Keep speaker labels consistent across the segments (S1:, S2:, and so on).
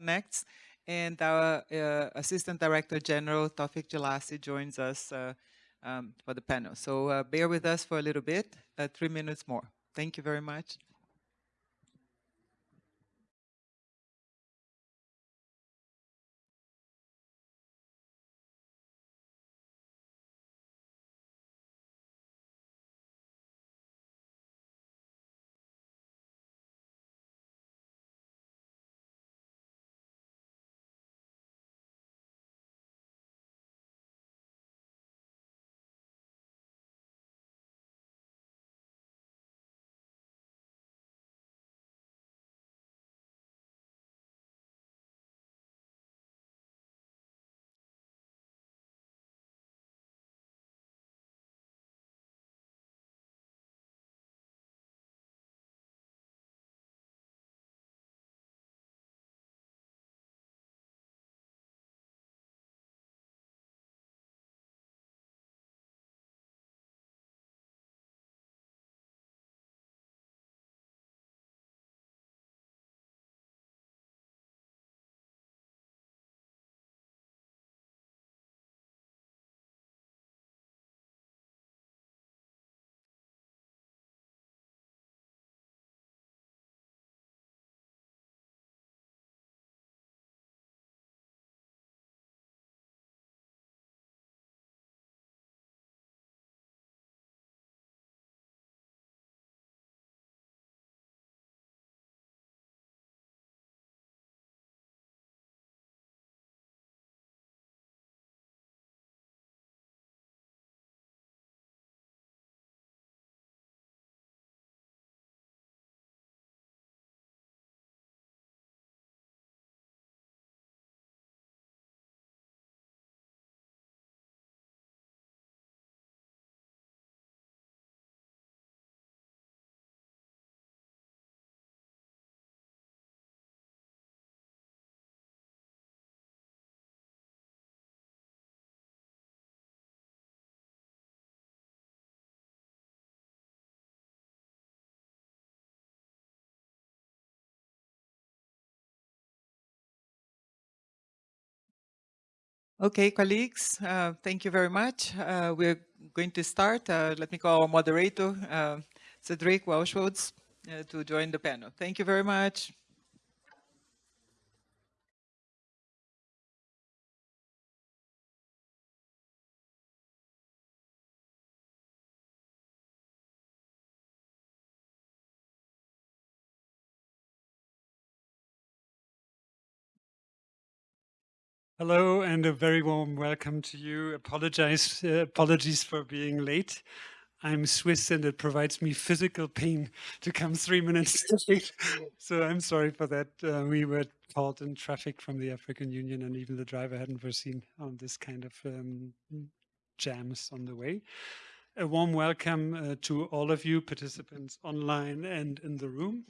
S1: Next, and our uh, Assistant Director General, Tawfiq Jelassi, joins us uh, um, for the panel. So uh, bear with us for a little bit, uh, three minutes more. Thank you very much. Okay, colleagues, uh, thank you very much. Uh, we're going to start. Uh, let me call our moderator, uh, Cedric Wachholz, uh, to join the panel. Thank you very much.
S2: Hello and a very warm welcome to you. Apologize, uh, apologies for being late. I'm Swiss and it provides me physical pain to come three minutes late. so I'm sorry for that. Uh, we were caught in traffic from the African Union and even the driver hadn't foreseen on this kind of um, jams on the way. A warm welcome uh, to all of you participants online and in the room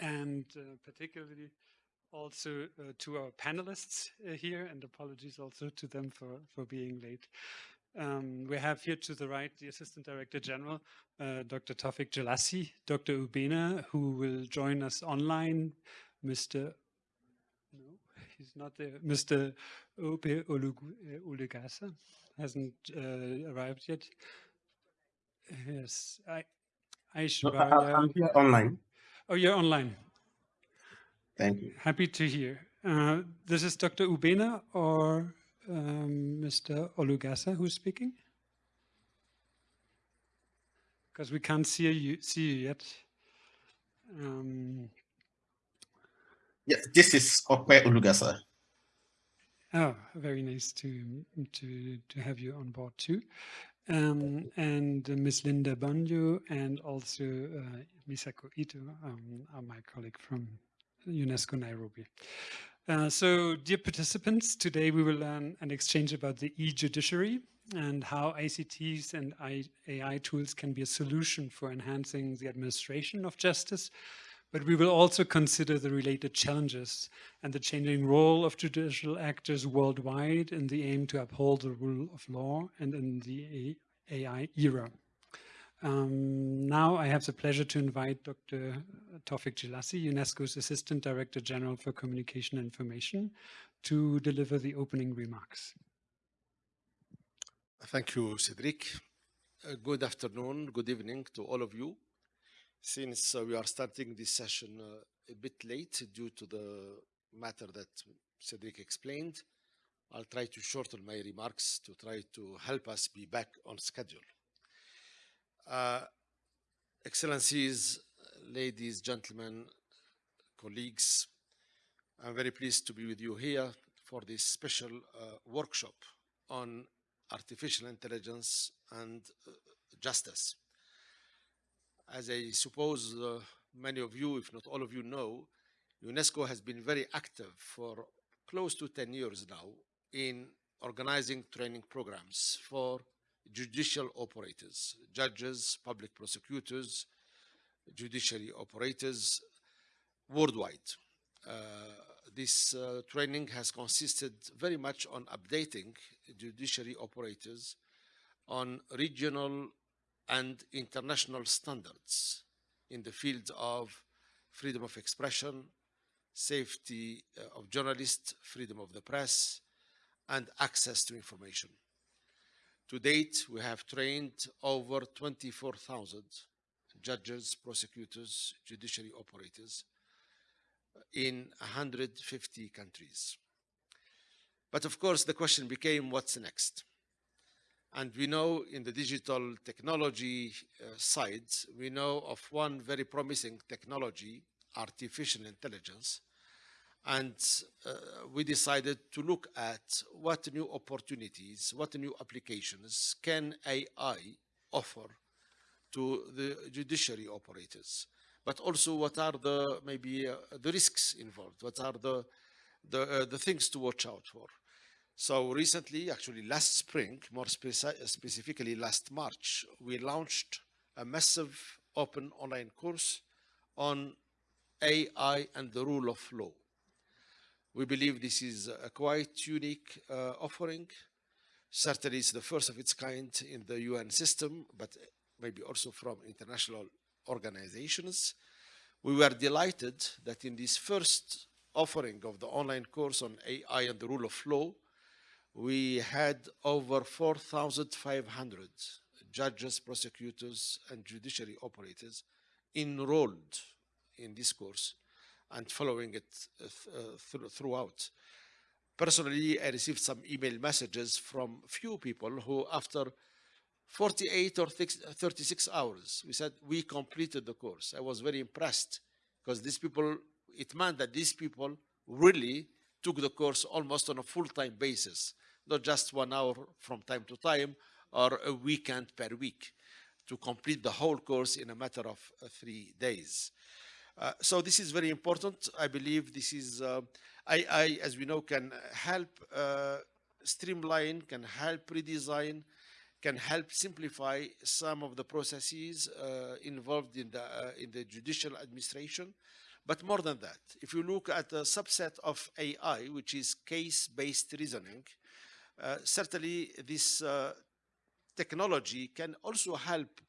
S2: and uh, particularly also uh, to our panelists uh, here and apologies also to them for, for being late. Um, we have here to the right the Assistant Director General, uh, Dr. Tawfiq Jelassi, Dr. Ubena, who will join us online, Mr. No, he's not there. Mr. Ope Olugasa hasn't uh, arrived yet. Yes, I, I should.
S3: No, I'm here online.
S2: Oh, you're online.
S3: Thank you.
S2: Happy to hear. Uh, this is Dr. Ubena or um, Mr. Olugasa who's speaking? Because we can't see you, see you yet. Um,
S3: yes, this is Ope Olugasa.
S2: Oh, very nice to to to have you on board too, um, and uh, Miss Linda Bonyo and also uh, Misako Ito, um, are my colleague from UNESCO Nairobi. Uh, so dear participants, today we will learn and exchange about the e-judiciary and how ICTs and AI tools can be a solution for enhancing the administration of justice. But we will also consider the related challenges and the changing role of judicial actors worldwide in the aim to uphold the rule of law and in the AI era. Um, now I have the pleasure to invite Dr. Tawfiq Jelassi, UNESCO's Assistant Director General for Communication and Information, to deliver the opening remarks.
S4: Thank you, Cedric. Uh, good afternoon, good evening to all of you. Since uh, we are starting this session uh, a bit late due to the matter that Cedric explained, I'll try to shorten my remarks to try to help us be back on schedule. Uh, Excellencies, ladies, gentlemen, colleagues, I'm very pleased to be with you here for this special uh, workshop on artificial intelligence and uh, justice. As I suppose uh, many of you, if not all of you know, UNESCO has been very active for close to 10 years now in organizing training programs for judicial operators, judges, public prosecutors, judiciary operators worldwide. Uh, this uh, training has consisted very much on updating judiciary operators on regional and international standards in the fields of freedom of expression, safety uh, of journalists, freedom of the press, and access to information. To date, we have trained over 24,000 judges, prosecutors, judiciary operators in 150 countries. But of course, the question became, what's next? And we know in the digital technology uh, side, we know of one very promising technology, artificial intelligence, and uh, we decided to look at what new opportunities, what new applications can AI offer to the judiciary operators, but also what are the maybe uh, the risks involved, what are the the, uh, the things to watch out for. So recently, actually last spring, more speci specifically last March, we launched a massive open online course on AI and the rule of law. We believe this is a quite unique uh, offering. Certainly it's the first of its kind in the UN system, but maybe also from international organizations. We were delighted that in this first offering of the online course on AI and the rule of law, we had over 4,500 judges, prosecutors, and judiciary operators enrolled in this course and following it uh, th uh, throughout. Personally, I received some email messages from few people who after 48 or 36 hours, we said, we completed the course. I was very impressed because these people, it meant that these people really took the course almost on a full-time basis, not just one hour from time to time or a weekend per week to complete the whole course in a matter of uh, three days. Uh, so this is very important. I believe this is, uh, I, I, as we know, can help uh, streamline, can help redesign, can help simplify some of the processes uh, involved in the, uh, in the judicial administration. But more than that, if you look at a subset of AI, which is case-based reasoning, certainly this technology can also help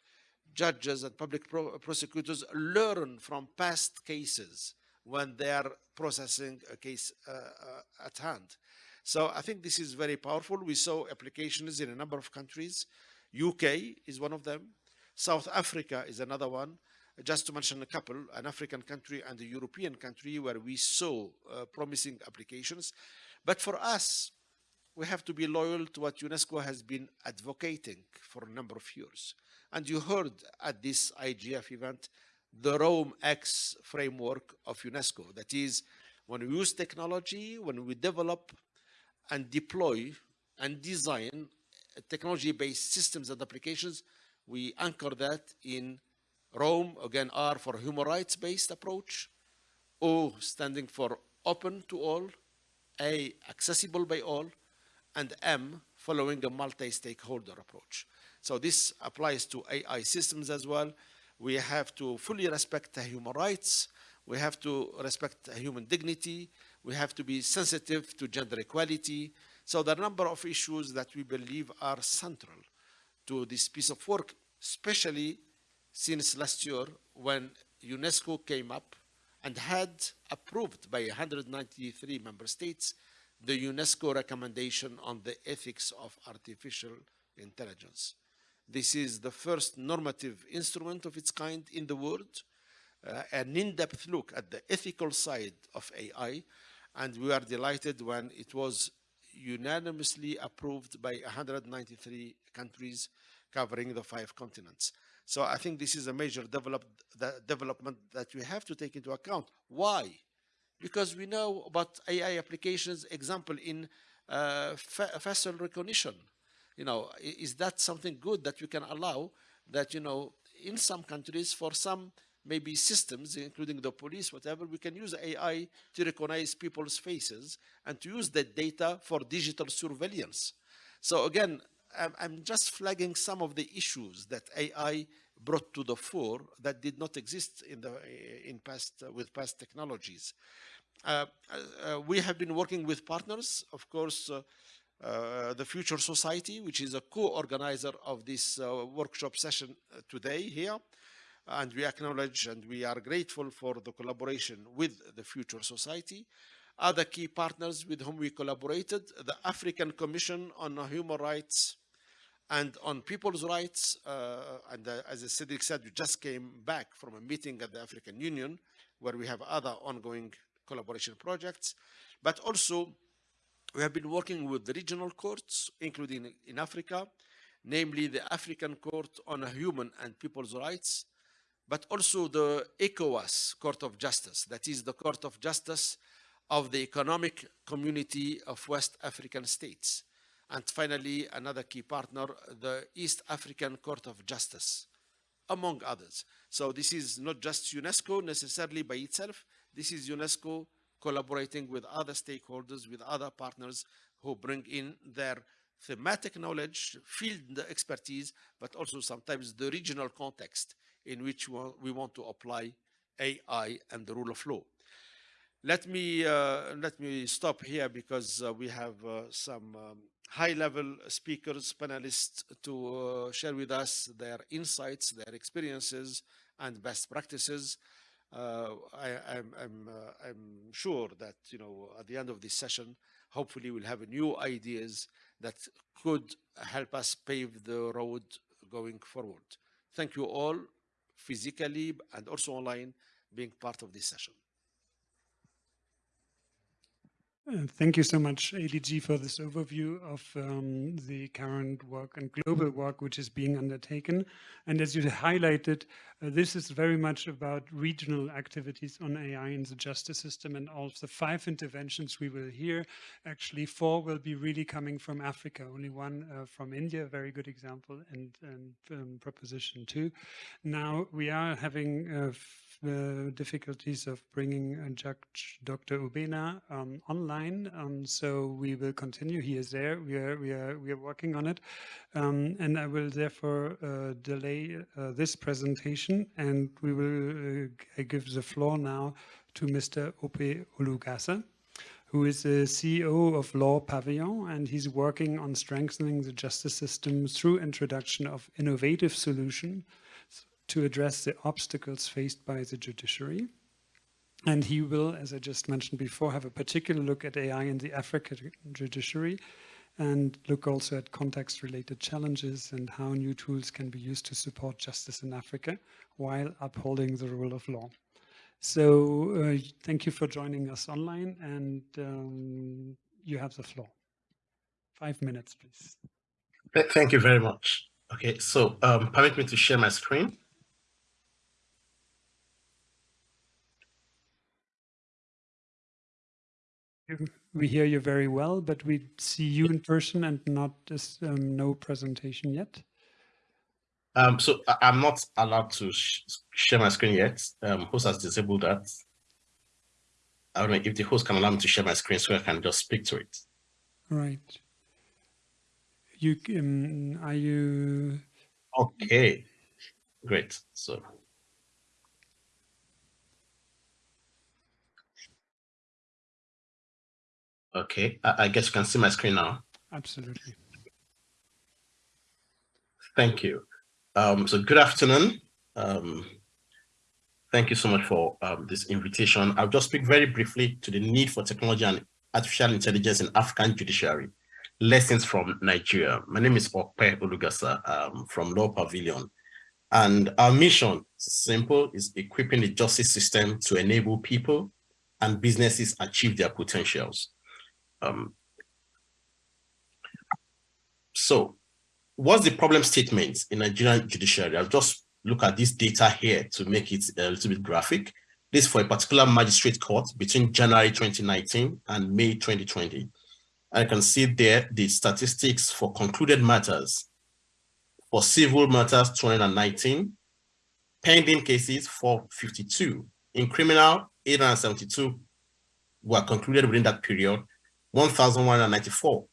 S4: judges and public pro prosecutors learn from past cases when they are processing a case uh, uh, at hand. So I think this is very powerful. We saw applications in a number of countries. UK is one of them. South Africa is another one. Just to mention a couple, an African country and a European country where we saw uh, promising applications. But for us, we have to be loyal to what UNESCO has been advocating for a number of years. And you heard at this IGF event the ROAM-X framework of UNESCO. That is, when we use technology, when we develop and deploy and design technology-based systems and applications, we anchor that in ROAM, again, R for human rights-based approach, O standing for open to all, A, accessible by all, and M, following a multi-stakeholder approach. So this applies to AI systems as well. We have to fully respect the human rights. We have to respect human dignity. We have to be sensitive to gender equality. So a number of issues that we believe are central to this piece of work, especially since last year when UNESCO came up and had approved by 193 member states the UNESCO recommendation on the ethics of artificial intelligence. This is the first normative instrument of its kind in the world, uh, an in-depth look at the ethical side of AI, and we are delighted when it was unanimously approved by 193 countries covering the five continents. So I think this is a major develop, development that we have to take into account. Why? Because we know about AI applications, example in uh, facial recognition. You know, is that something good that we can allow that, you know, in some countries for some maybe systems, including the police, whatever, we can use AI to recognize people's faces and to use that data for digital surveillance. So again, I'm just flagging some of the issues that AI brought to the fore that did not exist in the in past uh, with past technologies. Uh, uh, we have been working with partners, of course, uh, uh, the Future Society, which is a co-organizer of this uh, workshop session today here, and we acknowledge and we are grateful for the collaboration with the Future Society. Other key partners with whom we collaborated, the African Commission on Human Rights and on people's rights, uh, and uh, as Cedric said, we just came back from a meeting at the African Union where we have other ongoing collaboration projects, but also we have been working with the regional courts, including in Africa, namely the African Court on Human and People's Rights, but also the ECOWAS Court of Justice, that is the Court of Justice of the Economic Community of West African States. And finally, another key partner, the East African Court of Justice, among others. So this is not just UNESCO necessarily by itself, this is UNESCO collaborating with other stakeholders, with other partners who bring in their thematic knowledge, field expertise, but also sometimes the regional context in which we want to apply AI and the rule of law. Let me, uh, let me stop here because uh, we have uh, some um, high-level speakers, panelists to share with us their insights, their experiences, and best practices. Uh, I, am I'm, uh, sure that, you know, at the end of this session, hopefully we'll have new ideas that could help us pave the road going forward. Thank you all physically and also online being part of this session.
S2: Uh, thank you so much, ADG, for this overview of um, the current work and global work which is being undertaken. And as you highlighted, uh, this is very much about regional activities on AI in the justice system and all of the five interventions we will hear. Actually, four will be really coming from Africa, only one uh, from India, very good example, and, and um, proposition two. Now, we are having uh, the difficulties of bringing Judge Dr. Ubena um, online. Um, so we will continue. He is there. We are we are we are working on it, um, and I will therefore uh, delay uh, this presentation, and we will uh, give the floor now to Mr. Ope Olugasa who is the CEO of Law Pavilion, and he's working on strengthening the justice system through introduction of innovative solutions to address the obstacles faced by the judiciary. And he will, as I just mentioned before, have a particular look at AI in the African judiciary and look also at context-related challenges and how new tools can be used to support justice in Africa while upholding the rule of law. So uh, thank you for joining us online and um, you have the floor. Five minutes, please.
S3: Thank you very much. Okay, so um, permit me to share my screen.
S2: We hear you very well, but we see you in person and not this um, no presentation yet.
S3: Um, so I'm not allowed to sh share my screen yet. Um, host has disabled that. I don't know if the host can allow me to share my screen so I can just speak to it.
S2: Right. You um, are you?
S3: Okay, great. So Okay, I, I guess you can see my screen now.
S2: Absolutely.
S3: Thank you. Um, so good afternoon. Um, Thank you so much for um, this invitation. I'll just speak very briefly to the need for technology and artificial intelligence in African judiciary. Lessons from Nigeria. My name is Ope Olugasa um, from Law Pavilion. And our mission, simple, is equipping the justice system to enable people and businesses achieve their potentials. Um, so what's the problem statement in Nigerian judiciary? I'll just look at this data here to make it a little bit graphic. This for a particular magistrate court between January 2019 and May 2020. I can see there the statistics for concluded matters. For civil matters, 219. Pending cases, 452. In criminal, 872 were concluded within that period. 1,194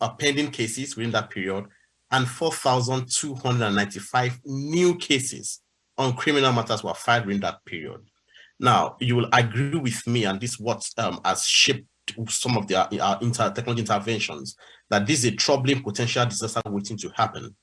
S3: are pending cases within that period and 4,295 new cases on criminal matters were filed during that period. Now, you will agree with me, and this what um, has shaped some of the uh, inter technology interventions, that this is a troubling potential disaster waiting to happen.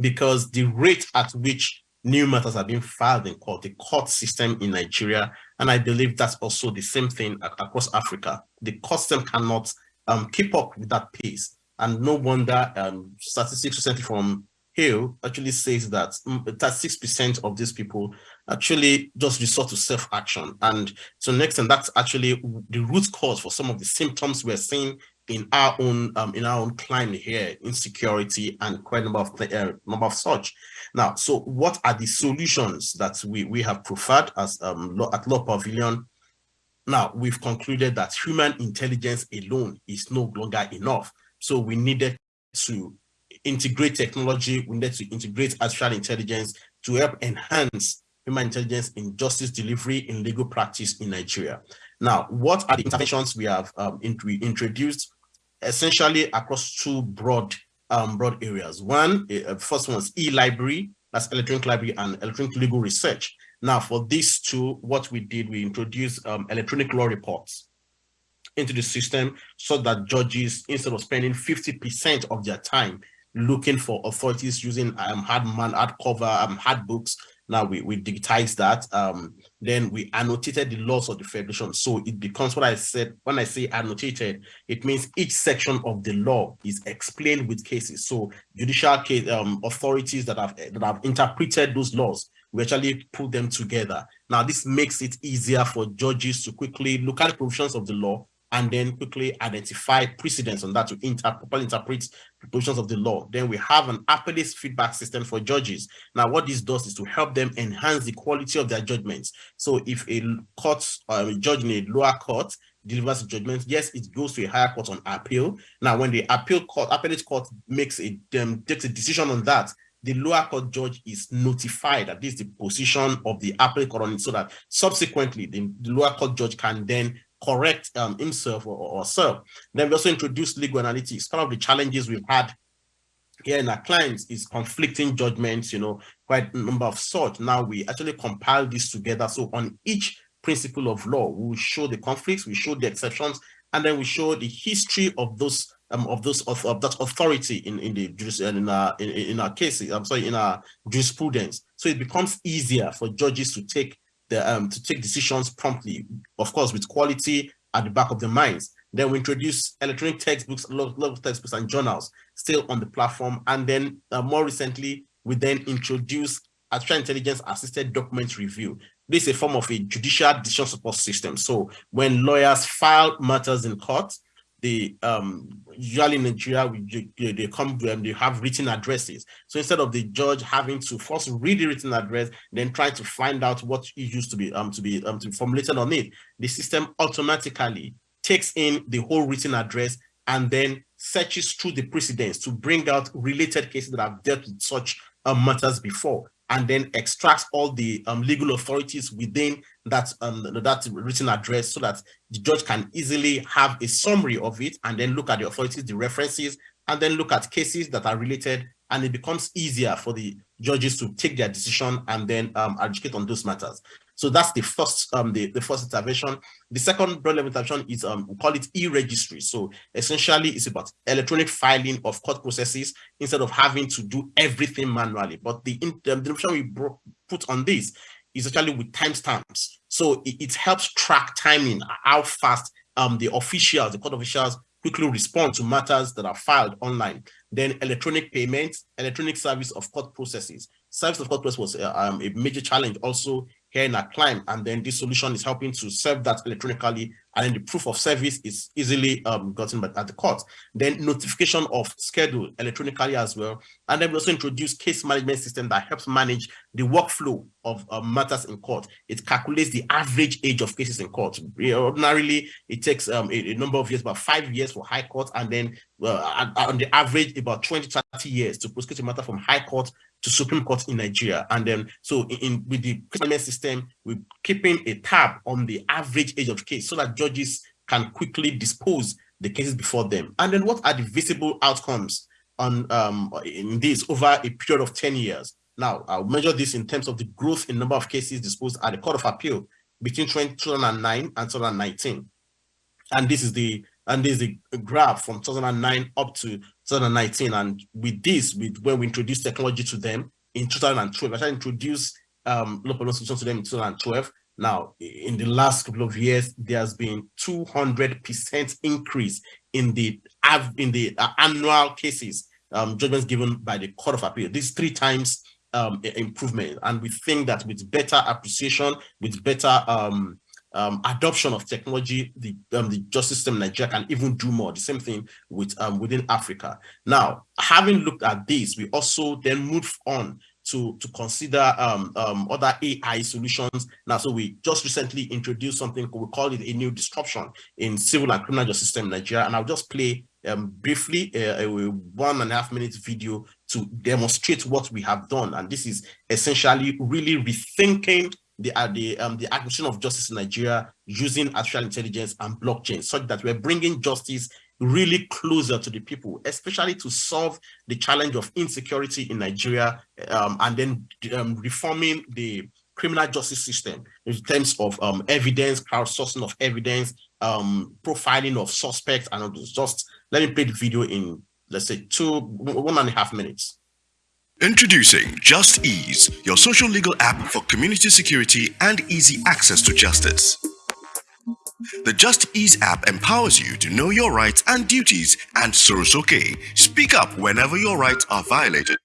S3: Because the rate at which new matters are being filed in court, the court system in Nigeria, and I believe that's also the same thing across Africa. The court system cannot um, keep up with that pace. And no wonder um, statistics recently from HiiL actually says that 36% of these people actually just resort to self-action. And so next, and that's actually the root cause for some of the symptoms we're seeing in our own um, in our own climate here, insecurity and quite a number of uh, number of such. Now, so what are the solutions that we we have preferred as um, at Law Pavilion? Now, we've concluded that human intelligence alone is no longer enough. So we needed to integrate technology, we needed to integrate artificial intelligence to help enhance human intelligence in justice delivery in legal practice in Nigeria. Now, what are the interventions we have um, we introduced? Essentially across two broad um, broad areas. One, uh, first one is e-library, that's electronic library and electronic legal research. Now, for these two, what we did, we introduced um, electronic law reports into the system so that judges, instead of spending 50% of their time looking for authorities using um, hard man, hard cover, um, hard books, now we, we digitize that. Um, then we annotated the laws of the federation. So it becomes what I said, when I say annotated, it means each section of the law is explained with cases. So judicial case, um, authorities that have, that have interpreted those laws we actually put them together. Now, this makes it easier for judges to quickly look at the provisions of the law and then quickly identify precedents on that to inter properly interpret the of the law. Then we have an appellate feedback system for judges. Now, what this does is to help them enhance the quality of their judgments. So if a court, um, a judge in a lower court delivers a judgment, yes, it goes to a higher court on appeal. Now, when the appeal court, appellate court makes a um, takes a decision on that, the lower court judge is notified that this is the position of the appellate court on it so that subsequently the, the lower court judge can then correct um, himself or, or herself. Then we also introduced legal analytics. Some of the challenges we've had here in our clients is conflicting judgments, you know, quite a number of such. Now we actually compile this together. So on each principle of law, we show the conflicts, we show the exceptions, and then we show the history of those um, of those of, of that authority in in the in our in, in our cases. I'm sorry, in our jurisprudence. So it becomes easier for judges to take the um to take decisions promptly, of course, with quality at the back of their minds. Then we introduce electronic textbooks, a lot of textbooks and journals still on the platform. And then uh, more recently, we then introduce artificial intelligence assisted document review. This is a form of a judicial decision support system. So when lawyers file matters in court, the um usually in Nigeria we, they come to them they have written addresses. So instead of the judge having to first read the written address then try to find out what it used to be um to be um to be formulated on it the system automatically takes in the whole written address and then searches through the precedents to bring out related cases that have dealt with such um, matters before and then extracts all the um, legal authorities within that um, that written address so that the judge can easily have a summary of it and then look at the authorities, the references, and then look at cases that are related and it becomes easier for the judges to take their decision and then um, educate on those matters. So that's the first um, the, the first intervention. The second broad level intervention is um, we call it e-registry. So essentially it's about electronic filing of court processes instead of having to do everything manually. But the, the intervention we put on this is actually with timestamps. So it, it, helps track timing, how fast um, the officials, the court officials quickly respond to matters that are filed online. Then electronic payments, electronic service of court processes. Service of court process was uh, um, a major challenge also here in our climb. And then this solution is helping to serve that electronically. And then the proof of service is easily um, gotten at the court. Then notification of schedule electronically as well. And then we also introduce case management system that helps manage the workflow of uh, matters in court. It calculates the average age of cases in court. Ordinarily, it takes um, a, a, number of years, about five years for high court, and then uh, on the average, about 20, 30 years to prosecute a matter from high court to Supreme Court in Nigeria. And then, so in, in with the criminal system, we're keeping a tab on the average age of case so that judges can quickly dispose the cases before them. And then what are the visible outcomes on um, in this over a period of 10 years? Now, I'll measure this in terms of the growth in number of cases disposed at the Court of Appeal between 2009 and 2019. And this is the and there's a, a graph from 2009 up to 2019. And with this, with when we introduced technology to them in 2012, I introduced um, local solutions to them in 2012. Now, in the last couple of years, there has been 200% increase in the have in the uh, annual cases um, judgments given by the Court of Appeal. This three times um, improvement, and we think that with better appreciation, with better um, um, adoption of technology, the, um, the justice system in Nigeria can even do more. The same thing with um, within Africa. Now, having looked at this, we also then move on to, to consider um, um, other AI solutions. Now, so we just recently introduced something, we call it a new disruption in civil and criminal justice system in Nigeria. And I'll just play um, briefly a, a, one and a half minute video to demonstrate what we have done. And this is essentially really rethinking the uh, the um the acquisition of justice in Nigeria using artificial intelligence and blockchain, such that we're bringing justice really closer to the people, especially to solve the challenge of insecurity in Nigeria, um, and then um, reforming the criminal justice system in terms of um, evidence, crowdsourcing of evidence, um, profiling of suspects, and just let me play the video in let's say two one and a half minutes.
S5: Introducing Just Ease, your social legal app for community security and easy access to justice. The Just Ease app empowers you to know your rights and duties and okay, speak up whenever your rights are violated.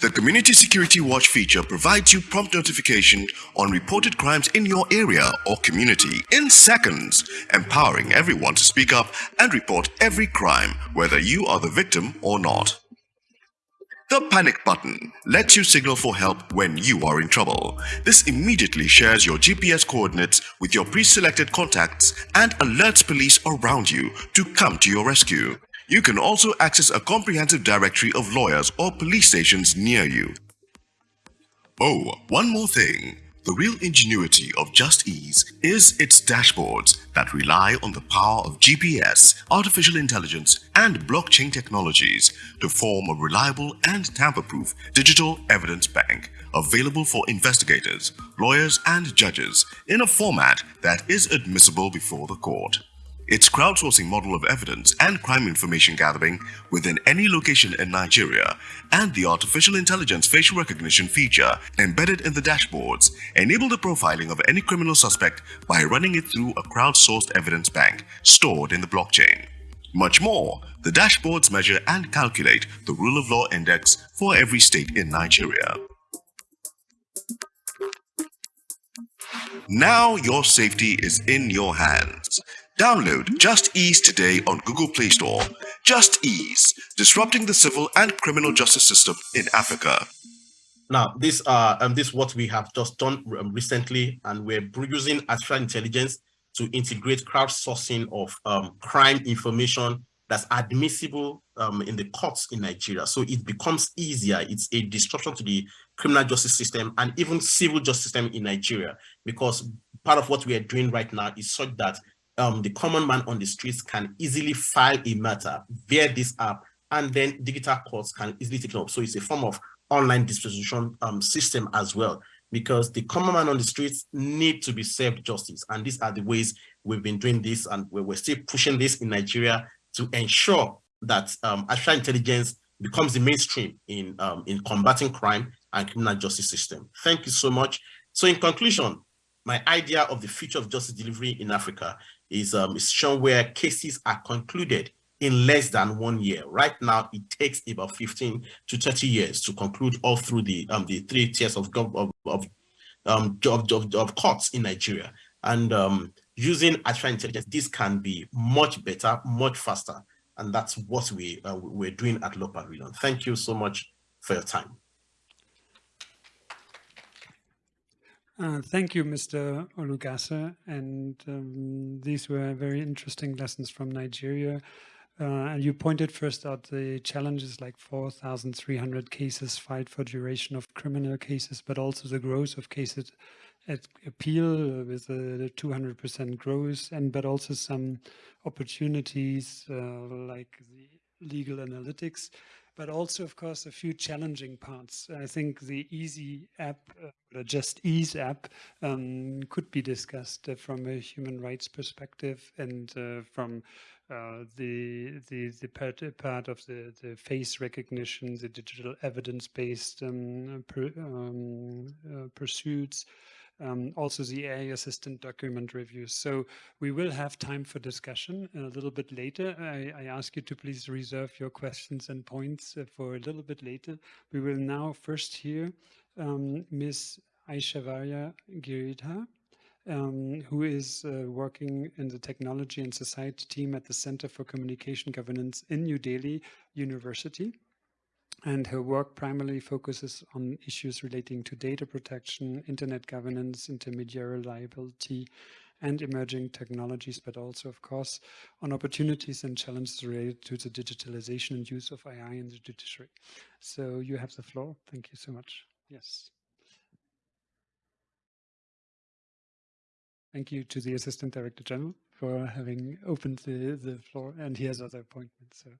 S5: The Community Security Watch feature provides you prompt notification on reported crimes in your area or community in seconds, empowering everyone to speak up and report every crime, whether you are the victim or not. The panic button lets you signal for help when you are in trouble. This immediately shares your GPS coordinates with your pre-selected contacts and alerts police around you to come to your rescue. You can also access a comprehensive directory of lawyers or police stations near you. Oh, one more thing. The real ingenuity of Just Ease is its dashboards that rely on the power of GPS, artificial intelligence, and blockchain technologies to form a reliable and tamper-proof digital evidence bank available for investigators, lawyers, and judges in a format that is admissible before the court. Its crowdsourcing model of evidence and crime information gathering within any location in Nigeria and the artificial intelligence facial recognition feature embedded in the dashboards enable the profiling of any criminal suspect by running it through a crowdsourced evidence bank stored in the blockchain. Much more, the dashboards measure and calculate the rule of law index for every state in Nigeria. Now your safety is in your hands. Download Just Ease today on Google Play Store. Just Ease, disrupting the civil and criminal justice system in Africa.
S3: Now, this uh, um, this what we have just done um, recently, and we're using artificial intelligence to integrate crowdsourcing of um, crime information that's admissible um, in the courts in Nigeria. So it becomes easier. It's a disruption to the criminal justice system and even civil justice system in Nigeria, because part of what we are doing right now is such that um, the common man on the streets can easily file a matter via this app, and then digital courts can easily take it up. So it's a form of online disposition um, system as well, because the common man on the streets need to be served justice. And these are the ways we've been doing this, and we're, still pushing this in Nigeria to ensure that um, artificial intelligence becomes the mainstream in um, in combating crime and criminal justice system. Thank you so much. So in conclusion, my idea of the future of justice delivery in Africa is, um, shown where cases are concluded in less than one year. Right now, it takes about 15 to 30 years to conclude all through the um, the three tiers of of of, um, of, of, of courts in Nigeria. And um, using artificial intelligence, this can be much better, much faster. And that's what we, uh, we're doing at Law Pavilion. Thank you so much for your time.
S2: Uh, thank you, Mr. Olugasa. And um, these were very interesting lessons from Nigeria. Uh, you pointed first out the challenges like 4,300 cases filed for duration of criminal cases, but also the growth of cases at appeal with the 200% growth, and but also some opportunities uh, like the legal analytics but also, of course, a few challenging parts. I think the Easy app, uh, the Just Ease app, um, could be discussed uh, from a human rights perspective and uh, from uh, the the the part, part of the the face recognition, the digital evidence-based um, per, um, uh, pursuits um, also the AI assistant document reviews. So we will have time for discussion a little bit later. I, I ask you to please reserve your questions and points uh, for a little bit later. We will now first hear um, Ms. Aishwarya Giridhar. Um, who is uh, working in the technology and society team at the Center for Communication Governance in New Delhi University and her work primarily focuses on issues relating to data protection, internet governance, intermediary liability, and emerging technologies, but also, of course, on opportunities and challenges related to the digitalization and use of AI in the judiciary. So you have the floor. Thank you so much. Yes. Thank you to the Assistant Director General for having opened the, the floor, and he has other appointments. So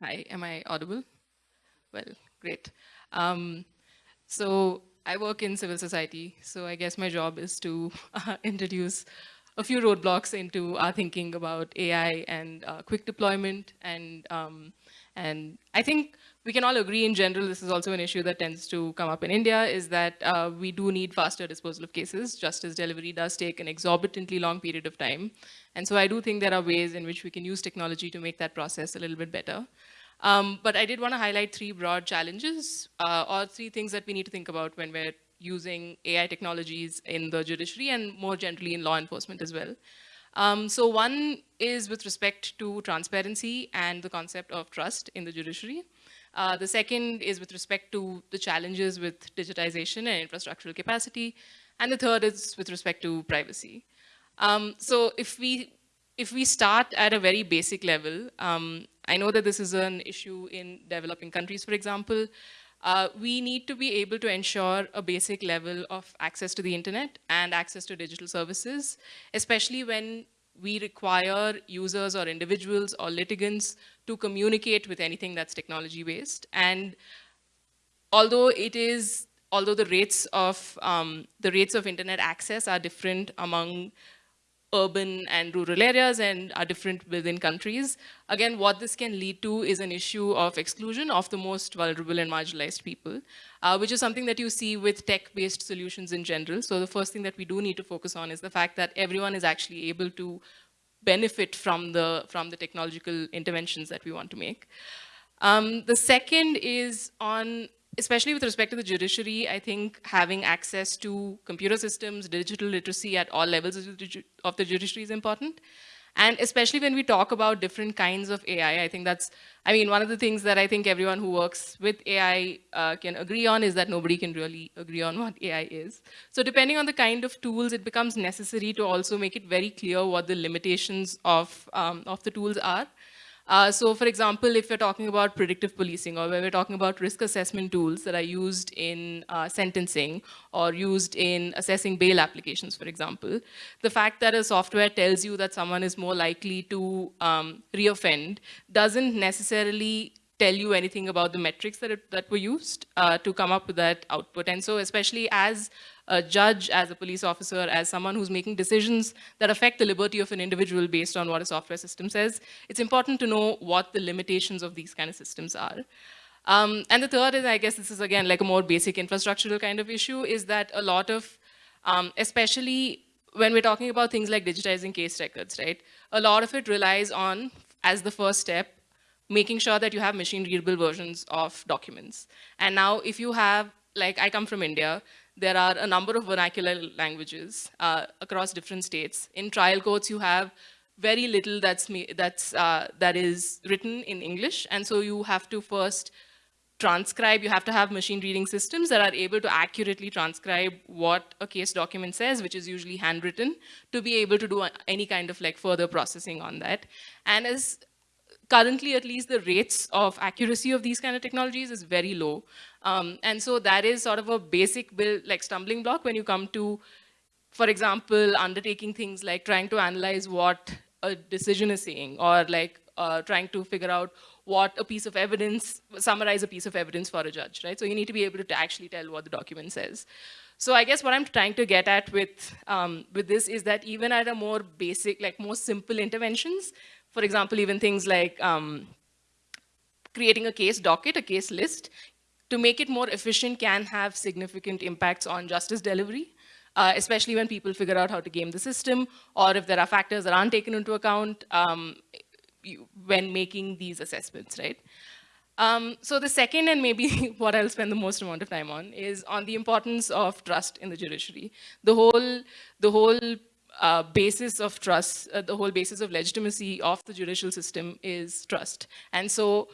S6: Hi, am I audible? Well, great. Um, so I work in civil society, so I guess my job is to uh, introduce a few roadblocks into our thinking about AI and uh, quick deployment. And, um, and I think we can all agree in general, this is also an issue that tends to come up in India, is that uh, we do need faster disposal of cases. Justice delivery does take an exorbitantly long period of time. And so I do think there are ways in which we can use technology to make that process a little bit better. Um, but I did want to highlight three broad challenges uh, or three things that we need to think about when we're using AI technologies in the judiciary and more generally in law enforcement as well. Um, so one is with respect to transparency and the concept of trust in the judiciary. Uh, the second is with respect to the challenges with digitization and infrastructural capacity. And the third is with respect to privacy. Um, so if we if we start at a very basic level, um, I know that this is an issue in developing countries, for example. Uh, we need to be able to ensure a basic level of access to the internet and access to digital services, especially when we require users or individuals or litigants to communicate with anything that's technology based. And although it is, although the rates of um, the rates of internet access are different among urban and rural areas and are different within countries. Again, what this can lead to is an issue of exclusion of the most vulnerable and marginalized people, uh, which is something that you see with tech-based solutions in general. So the first thing that we do need to focus on is the fact that everyone is actually able to benefit from the, from the technological interventions that we want to make. Um, the second is on especially with respect to the judiciary, I think having access to computer systems, digital literacy at all levels of the judiciary is important. And especially when we talk about different kinds of AI, I think that's, I mean, one of the things that I think everyone who works with AI uh, can agree on is that nobody can really agree on what AI is. So depending on the kind of tools, it becomes necessary to also make it very clear what the limitations of, um, of the tools are. Uh, so for example, if we're talking about predictive policing or when we're talking about risk assessment tools that are used in uh, sentencing or used in assessing bail applications, for example, the fact that a software tells you that someone is more likely to um, reoffend doesn't necessarily tell you anything about the metrics that, it, that were used uh, to come up with that output. And so especially as a judge, as a police officer, as someone who's making decisions that affect the liberty of an individual based on what a software system says, it's important to know what the limitations of these kind of systems are. Um, and the third is, I guess this is again like a more basic infrastructural kind of issue, is that a lot of, um, especially when we're talking about things like digitizing case records, right? A lot of it relies on, as the first step, making sure that you have machine readable versions of documents. And now if you have, like I come from India, there are a number of vernacular languages uh, across different states. In trial courts, you have very little that's, that's, uh, that is written in English. And so you have to first transcribe, you have to have machine reading systems that are able to accurately transcribe what a case document says, which is usually handwritten, to be able to do any kind of like further processing on that. And as currently at least the rates of accuracy of these kind of technologies is very low. Um, and so that is sort of a basic build, like stumbling block when you come to, for example, undertaking things like trying to analyze what a decision is saying or like uh, trying to figure out what a piece of evidence, summarize a piece of evidence for a judge, right? So you need to be able to actually tell what the document says. So I guess what I'm trying to get at with, um, with this is that even at a more basic, like more simple interventions, for example, even things like um, creating a case docket, a case list, to make it more efficient can have significant impacts on justice delivery, uh, especially when people figure out how to game the system, or if there are factors that aren't taken into account um, when making these assessments, right? Um, so the second, and maybe what I'll spend the most amount of time on, is on the importance of trust in the judiciary. The whole, the whole uh, basis of trust, uh, the whole basis of legitimacy of the judicial system is trust. And so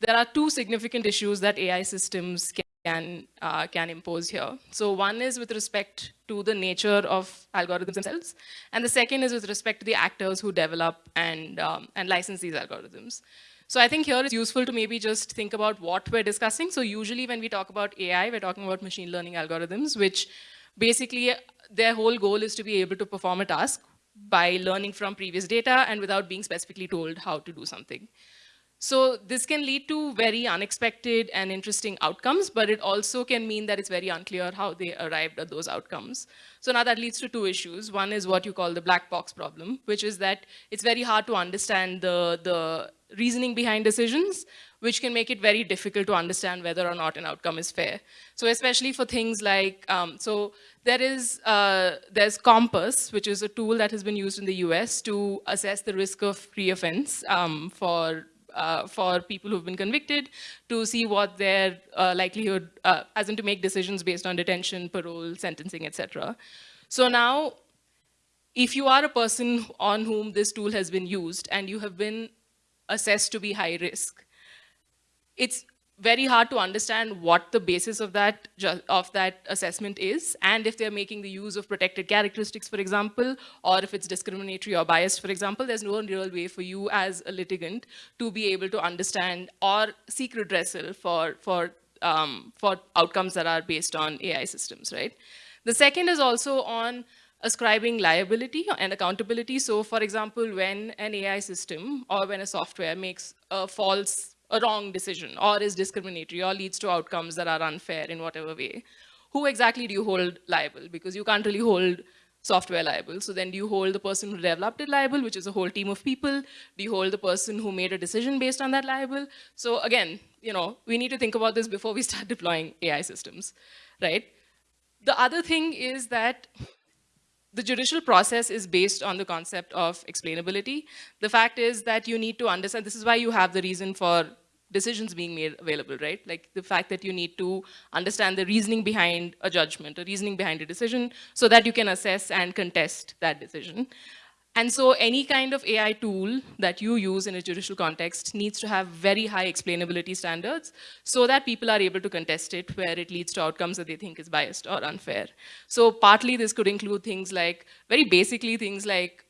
S6: there are two significant issues that AI systems can, uh, can impose here. So one is with respect to the nature of algorithms themselves, and the second is with respect to the actors who develop and, um, and license these algorithms. So I think here it's useful to maybe just think about what we're discussing. So usually when we talk about AI, we're talking about machine learning algorithms, which basically their whole goal is to be able to perform a task by learning from previous data and without being specifically told how to do something. So this can lead to very unexpected and interesting outcomes, but it also can mean that it's very unclear how they arrived at those outcomes. So now that leads to two issues. One is what you call the black box problem, which is that it's very hard to understand the, the reasoning behind decisions, which can make it very difficult to understand whether or not an outcome is fair. So especially for things like, um, so there is, uh, there's COMPAS, which is a tool that has been used in the US to assess the risk of reoffense um, for uh, for people who've been convicted to see what their uh, likelihood, uh, as in to make decisions based on detention, parole, sentencing, etc. So now, if you are a person on whom this tool has been used and you have been assessed to be high risk, it's very hard to understand what the basis of that of that assessment is and if they're making the use of protected characteristics for example or if it's discriminatory or biased for example there's no real way for you as a litigant to be able to understand or seek redressal for for um, for outcomes that are based on AI systems right? The second is also on ascribing liability and accountability. So for example when an AI system or when a software makes a false a wrong decision or is discriminatory or leads to outcomes that are unfair in whatever way, who exactly do you hold liable? Because you can't really hold software liable. So then do you hold the person who developed it liable, which is a whole team of people? Do you hold the person who made a decision based on that liable? So again, you know, we need to think about this before we start deploying AI systems, right? The other thing is that the judicial process is based on the concept of explainability. The fact is that you need to understand, this is why you have the reason for decisions being made available, right? Like the fact that you need to understand the reasoning behind a judgment, a reasoning behind a decision, so that you can assess and contest that decision. And so any kind of AI tool that you use in a judicial context needs to have very high explainability standards so that people are able to contest it where it leads to outcomes that they think is biased or unfair. So partly this could include things like, very basically things like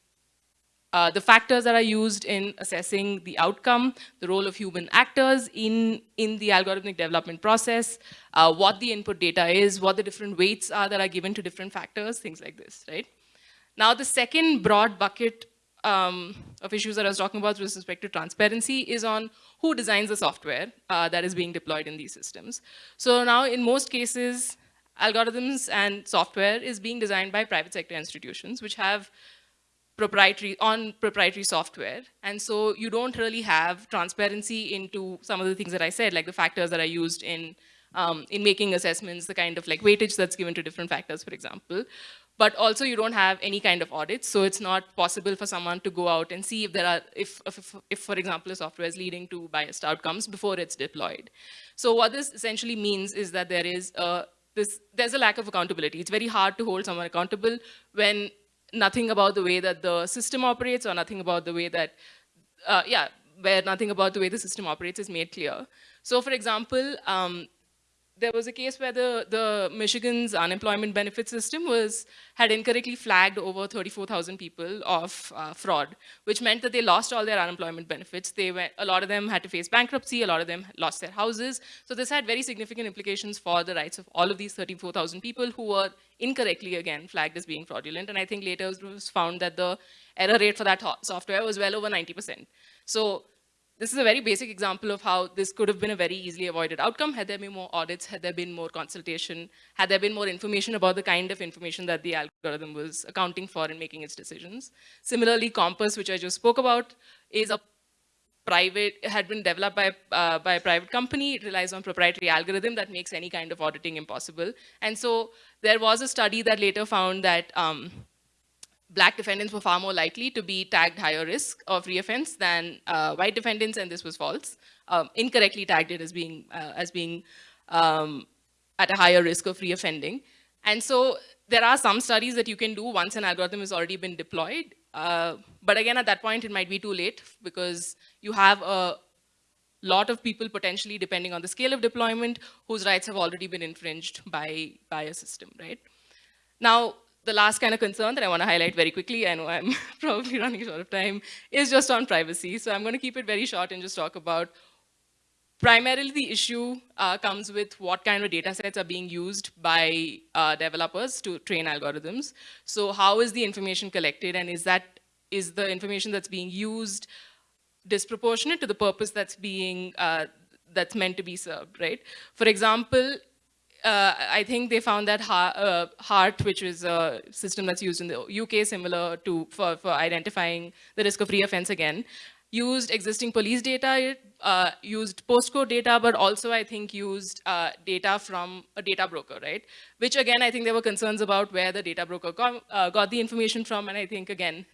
S6: uh, the factors that are used in assessing the outcome, the role of human actors in, in the algorithmic development process, uh, what the input data is, what the different weights are that are given to different factors, things like this, right? Now, the second broad bucket um, of issues that I was talking about with respect to transparency is on who designs the software uh, that is being deployed in these systems. So now, in most cases, algorithms and software is being designed by private sector institutions, which have proprietary on proprietary software. And so you don't really have transparency into some of the things that I said, like the factors that are used in um, in making assessments, the kind of like weightage that's given to different factors, for example. But also you don't have any kind of audits, so it's not possible for someone to go out and see if there are, if, if, if for example, a software is leading to biased outcomes before it's deployed. So what this essentially means is that there is a, this, there's a lack of accountability. It's very hard to hold someone accountable when nothing about the way that the system operates or nothing about the way that, uh, yeah, where nothing about the way the system operates is made clear. So for example, um, there was a case where the, the Michigan's unemployment benefit system was, had incorrectly flagged over 34,000 people of uh, fraud, which meant that they lost all their unemployment benefits. They went, a lot of them had to face bankruptcy, a lot of them lost their houses. So this had very significant implications for the rights of all of these 34,000 people who were incorrectly, again, flagged as being fraudulent. And I think later it was found that the error rate for that software was well over 90%. So this is a very basic example of how this could have been a very easily avoided outcome had there been more audits, had there been more consultation, had there been more information about the kind of information that the algorithm was accounting for in making its decisions. Similarly, COMPAS, which I just spoke about, is a private, had been developed by, uh, by a private company. It relies on proprietary algorithm that makes any kind of auditing impossible. And so there was a study that later found that um, black defendants were far more likely to be tagged higher risk of reoffense than uh, white defendants, and this was false. Um, incorrectly tagged it as being, uh, as being um, at a higher risk of reoffending. And so there are some studies that you can do once an algorithm has already been deployed. Uh, but again, at that point, it might be too late because you have a lot of people potentially, depending on the scale of deployment, whose rights have already been infringed by, by a system, right? Now, the last kind of concern that I want to highlight very quickly, I know I'm probably running short of time, is just on privacy. So I'm going to keep it very short and just talk about primarily the issue uh, comes with what kind of data sets are being used by uh, developers to train algorithms. So how is the information collected and is that is the information that's being used disproportionate to the purpose that's being uh, that's meant to be served, right? For example, uh, I think they found that uh, HART, which is a system that's used in the UK, similar to for, for identifying the risk of reoffense again, used existing police data, uh, used postcode data, but also I think used uh, data from a data broker, right? Which again, I think there were concerns about where the data broker got, uh, got the information from, and I think again,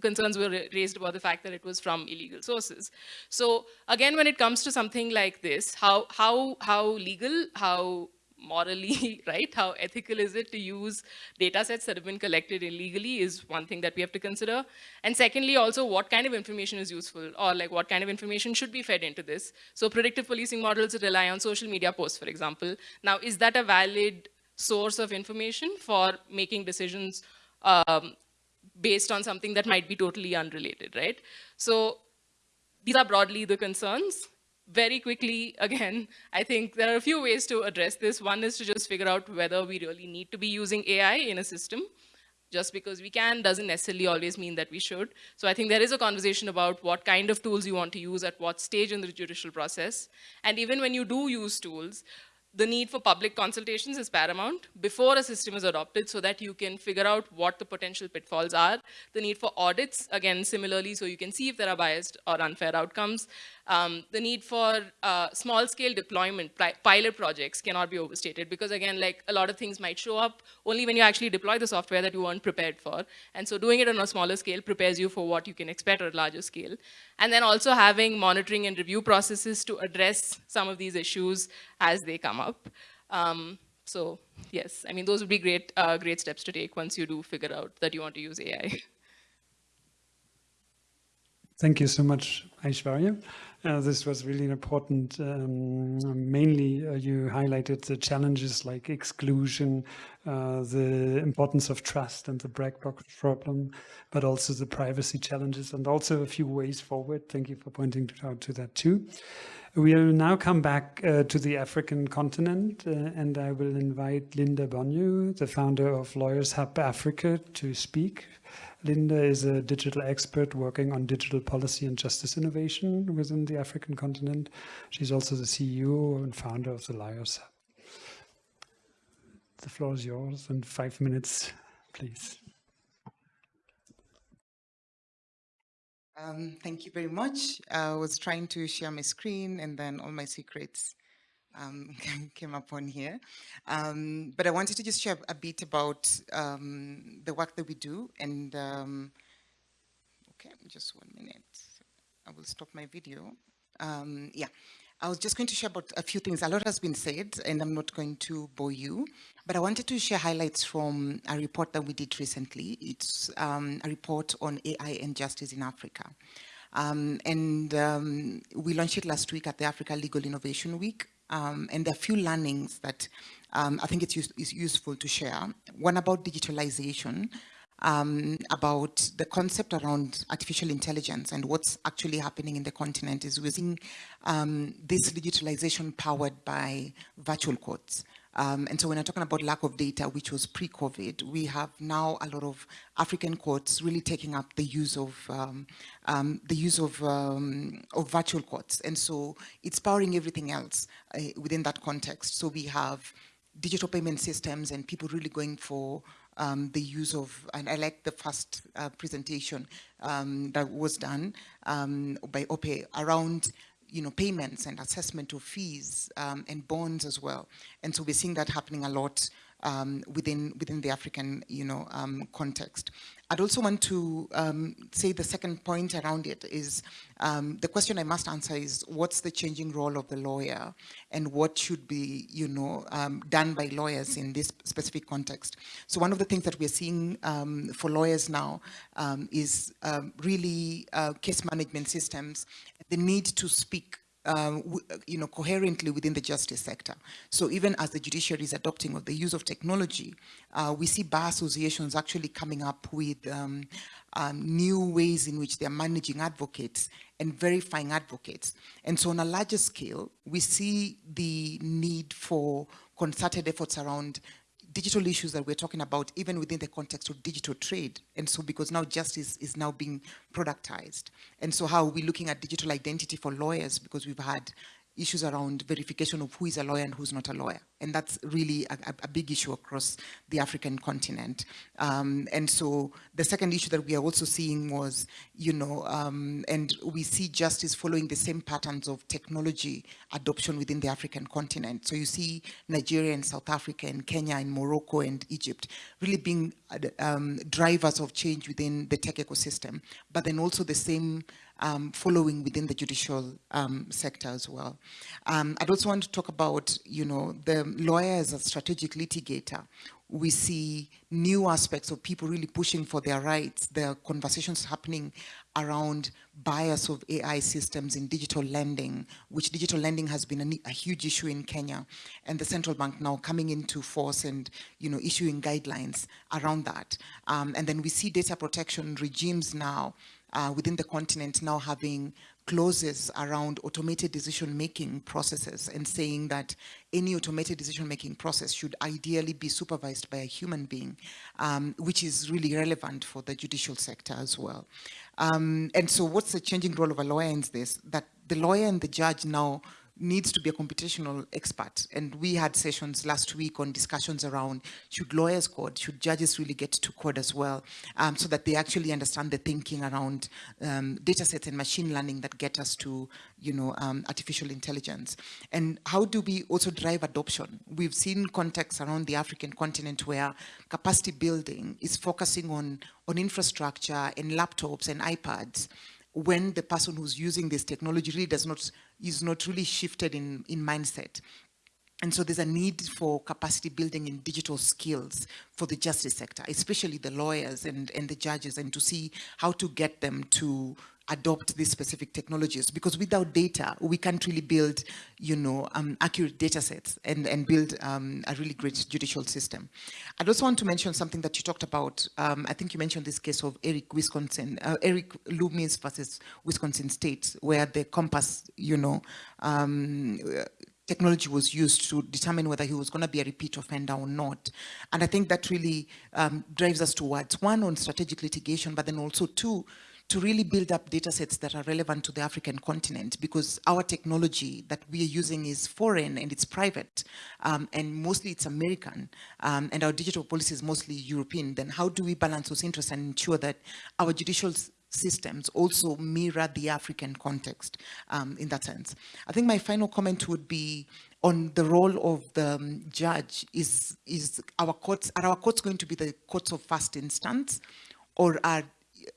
S6: concerns were raised about the fact that it was from illegal sources. So again, when it comes to something like this, how, how, how legal, how morally right? How ethical is it to use data sets that have been collected illegally is one thing that we have to consider. And secondly, also what kind of information is useful or like what kind of information should be fed into this. So predictive policing models rely on social media posts, for example. Now, is that a valid source of information for making decisions um, based on something that might be totally unrelated, right? So these are broadly the concerns very quickly, again, I think there are a few ways to address this. One is to just figure out whether we really need to be using AI in a system. Just because we can doesn't necessarily always mean that we should. So I think there is a conversation about what kind of tools you want to use at what stage in the judicial process. And even when you do use tools, the need for public consultations is paramount before a system is adopted so that you can figure out what the potential pitfalls are. The need for audits, again, similarly, so you can see if there are biased or unfair outcomes. Um, the need for uh, small scale deployment, pilot projects cannot be overstated because again, like a lot of things might show up only when you actually deploy the software that you weren't prepared for. And so doing it on a smaller scale prepares you for what you can expect at a larger scale. And then also having monitoring and review processes to address some of these issues as they come up. Um, so yes, I mean, those would be great, uh, great steps to take once you do figure out that you want to use AI.
S2: Thank you so much, Aishwarya. Uh, this was really important. Um, mainly, uh, you highlighted the challenges like exclusion, uh, the importance of trust and the black box problem, but also the privacy challenges and also a few ways forward. Thank you for pointing out to that too. We'll now come back uh, to the African continent uh, and I will invite Linda Bonyo, the founder of Lawyers Hub Africa, to speak. Linda is a digital expert working on digital policy and justice innovation within the African continent. She's also the CEO and founder of the Lawyers Hub. The floor is yours in five minutes, please.
S7: Um, thank you very much. I was trying to share my screen and then all my secrets um, came upon here. Um, but I wanted to just share a bit about um, the work that we do and um, okay, just one minute. I will stop my video. Um, yeah, I was just going to share about a few things. A lot has been said and I'm not going to bore you, but I wanted to share highlights from a report that we did recently. It's um, a report on AI and justice in Africa. Um, and um, we launched it last week at the Africa Legal Innovation Week. Um, and there are a few learnings that um, I think it's, use, it's, useful to share. One about digitalization, um, about the concept around artificial intelligence and what's actually happening in the continent is we're um, this digitalization powered by virtual courts. Um, and so when I'm talking about lack of data, which was pre-COVID, we have now a lot of African courts really taking up the use of um, um, the use of, um, of virtual courts. And so it's powering everything else uh, within that context. So we have digital payment systems and people really going for um, the use of, and I like the first uh, presentation um, that was done um, by Ope around you know, payments and assessment of fees um, and bonds as well. And so we're seeing that happening a lot um, within within the African you know um, context. I'd also want to um, say the second point around it is um, the question I must answer is what's the changing role of the lawyer and what should be you know um, done by lawyers in this specific context. So one of the things that we're seeing um, for lawyers now is really uh, case management systems, the need to speak um, you know, coherently within the justice sector. So even as the judiciary is adopting of the use of technology, uh, we see bar associations actually coming up with um, um, new ways in which they're managing advocates and verifying advocates. And so on a larger scale, we see the need for concerted efforts around digital issues that we're talking about even within the context of digital trade. And so because now justice is now being productized. And so how are we looking at digital identity for lawyers because we've had issues around verification of who is a lawyer and who's not a lawyer. And that's really a, a big issue across the African continent. Um, and so the second issue that we are also seeing was, you know, um, and we see justice following the same patterns of technology adoption within the African continent. So you see Nigeria and South Africa and Kenya and Morocco and Egypt really being uh, um, drivers of change within the tech ecosystem, but then also the same um, following within the judicial um, sector as well. Um, I'd also want to talk about, you know, the lawyer as a strategic litigator. We see new aspects of people really pushing for their rights. Are conversations happening around bias of AI systems in digital lending, which digital lending has been a, a, huge issue in Kenya, and the central bank now coming into force and you know issuing guidelines around that. Um, and then we see data protection regimes now uh, within the continent now having clauses around automated decision-making processes and saying that any automated decision-making process should ideally be supervised by a human being, um, which is really relevant for the judicial sector as well. Um, and so what's the changing role of a lawyer in this? That the lawyer and the judge now needs to be a computational expert. And we had sessions last week on discussions around should lawyers code, should judges really get to code as well, um, so that they actually understand the thinking around um, data sets and machine learning that get us to, you know, um, artificial intelligence. And how do we also drive adoption? We've seen contexts around the African continent where capacity building is focusing on, on infrastructure and laptops and iPads when the person who's using this technology really does not, is not really shifted in, in mindset. And so there's a need for capacity building in digital skills for the justice sector, especially the lawyers and, and the judges, and to see how to get them to adopt these specific technologies because without data we can't really build you know um, accurate data sets and and build um, a really great judicial system I'd also want to mention something that you talked about um, I think you mentioned this case of Eric Wisconsin uh, Eric Loomis versus Wisconsin State where the COMPAS you know um, technology was used to determine whether he was going to be a repeat offender or not. And I think that really um, drives us towards one on strategic litigation, but then also two, to really build up data sets that are relevant to the African continent because our technology that we are using is foreign and it's private um, and mostly it's American um, and our digital policy is mostly European, then how do we balance those interests and ensure that our judicial systems also mirror the African context um, in that sense. I think my final comment would be on the role of the um, judge. Is, is our courts, are our courts going to be the courts of first instance or are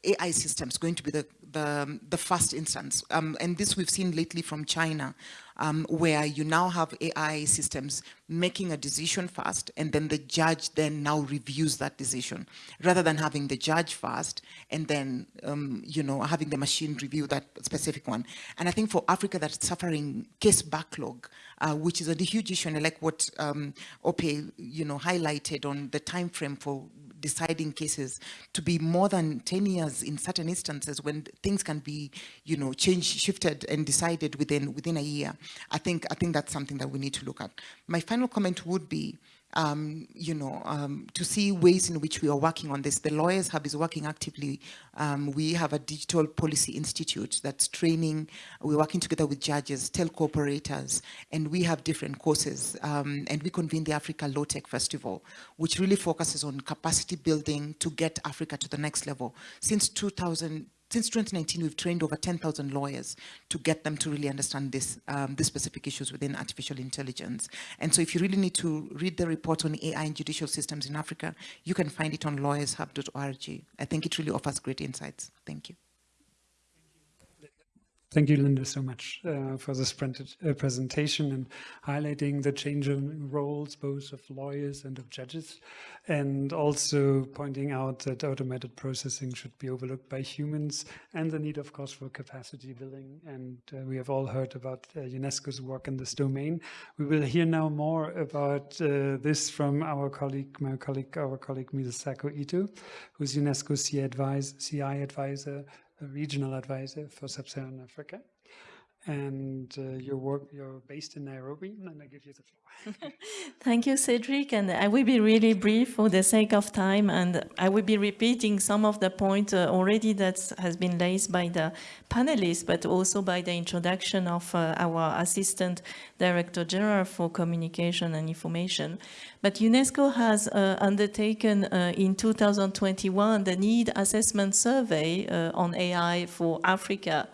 S7: AI systems going to be the, the, the first instance. Um, and this we've seen lately from China, um, where you now have AI systems making a decision first, and then the judge then now reviews that decision, rather than having the judge first, and then, um, you know, having the machine review that specific one. And I think for Africa that's suffering case backlog, uh, which is a huge issue, and I like what um, Ope, you know, highlighted on the time frame for deciding cases to be more than 10 years in certain instances when things can be, you know, changed, shifted and decided within within a year. I think I think that's something that we need to look at. My final comment would be um, you know, um, to see ways in which we are working on this. The Lawyers Hub is working actively. Um, we have a digital policy institute that's training. We're working together with judges, telco operators, and we have different courses. Um, and we convene the Africa Law Tech Festival, which really focuses on capacity building to get Africa to the next level. Since 2000, since 2019, we've trained over 10,000 lawyers to get them to really understand this, um, the specific issues within artificial intelligence. And so if you really need to read the report on AI and judicial systems in Africa, you can find it on lawyershub.org. I think it really offers great insights. Thank you.
S2: Thank you, Linda, so much uh, for this uh, presentation and highlighting the changing roles both of lawyers and of judges, and also pointing out that automated processing should be overlooked by humans and the need, of course, for capacity building. And uh, we have all heard about uh, UNESCO's work in this domain. We will hear now more about uh, this from our colleague, my colleague, our colleague Misako Ito, who's UNESCO CI, CI advisor regional advisor for Sub-Saharan Africa. And uh, work, you're based in Nairobi, and I give you the floor.
S8: Thank you, Cedric. And I will be really brief for the sake of time, and I will be repeating some of the points uh, already that has been raised by the panelists, but also by the introduction of uh, our Assistant Director General for Communication and Information. But UNESCO has uh, undertaken uh, in 2021 the need assessment survey uh, on AI for Africa.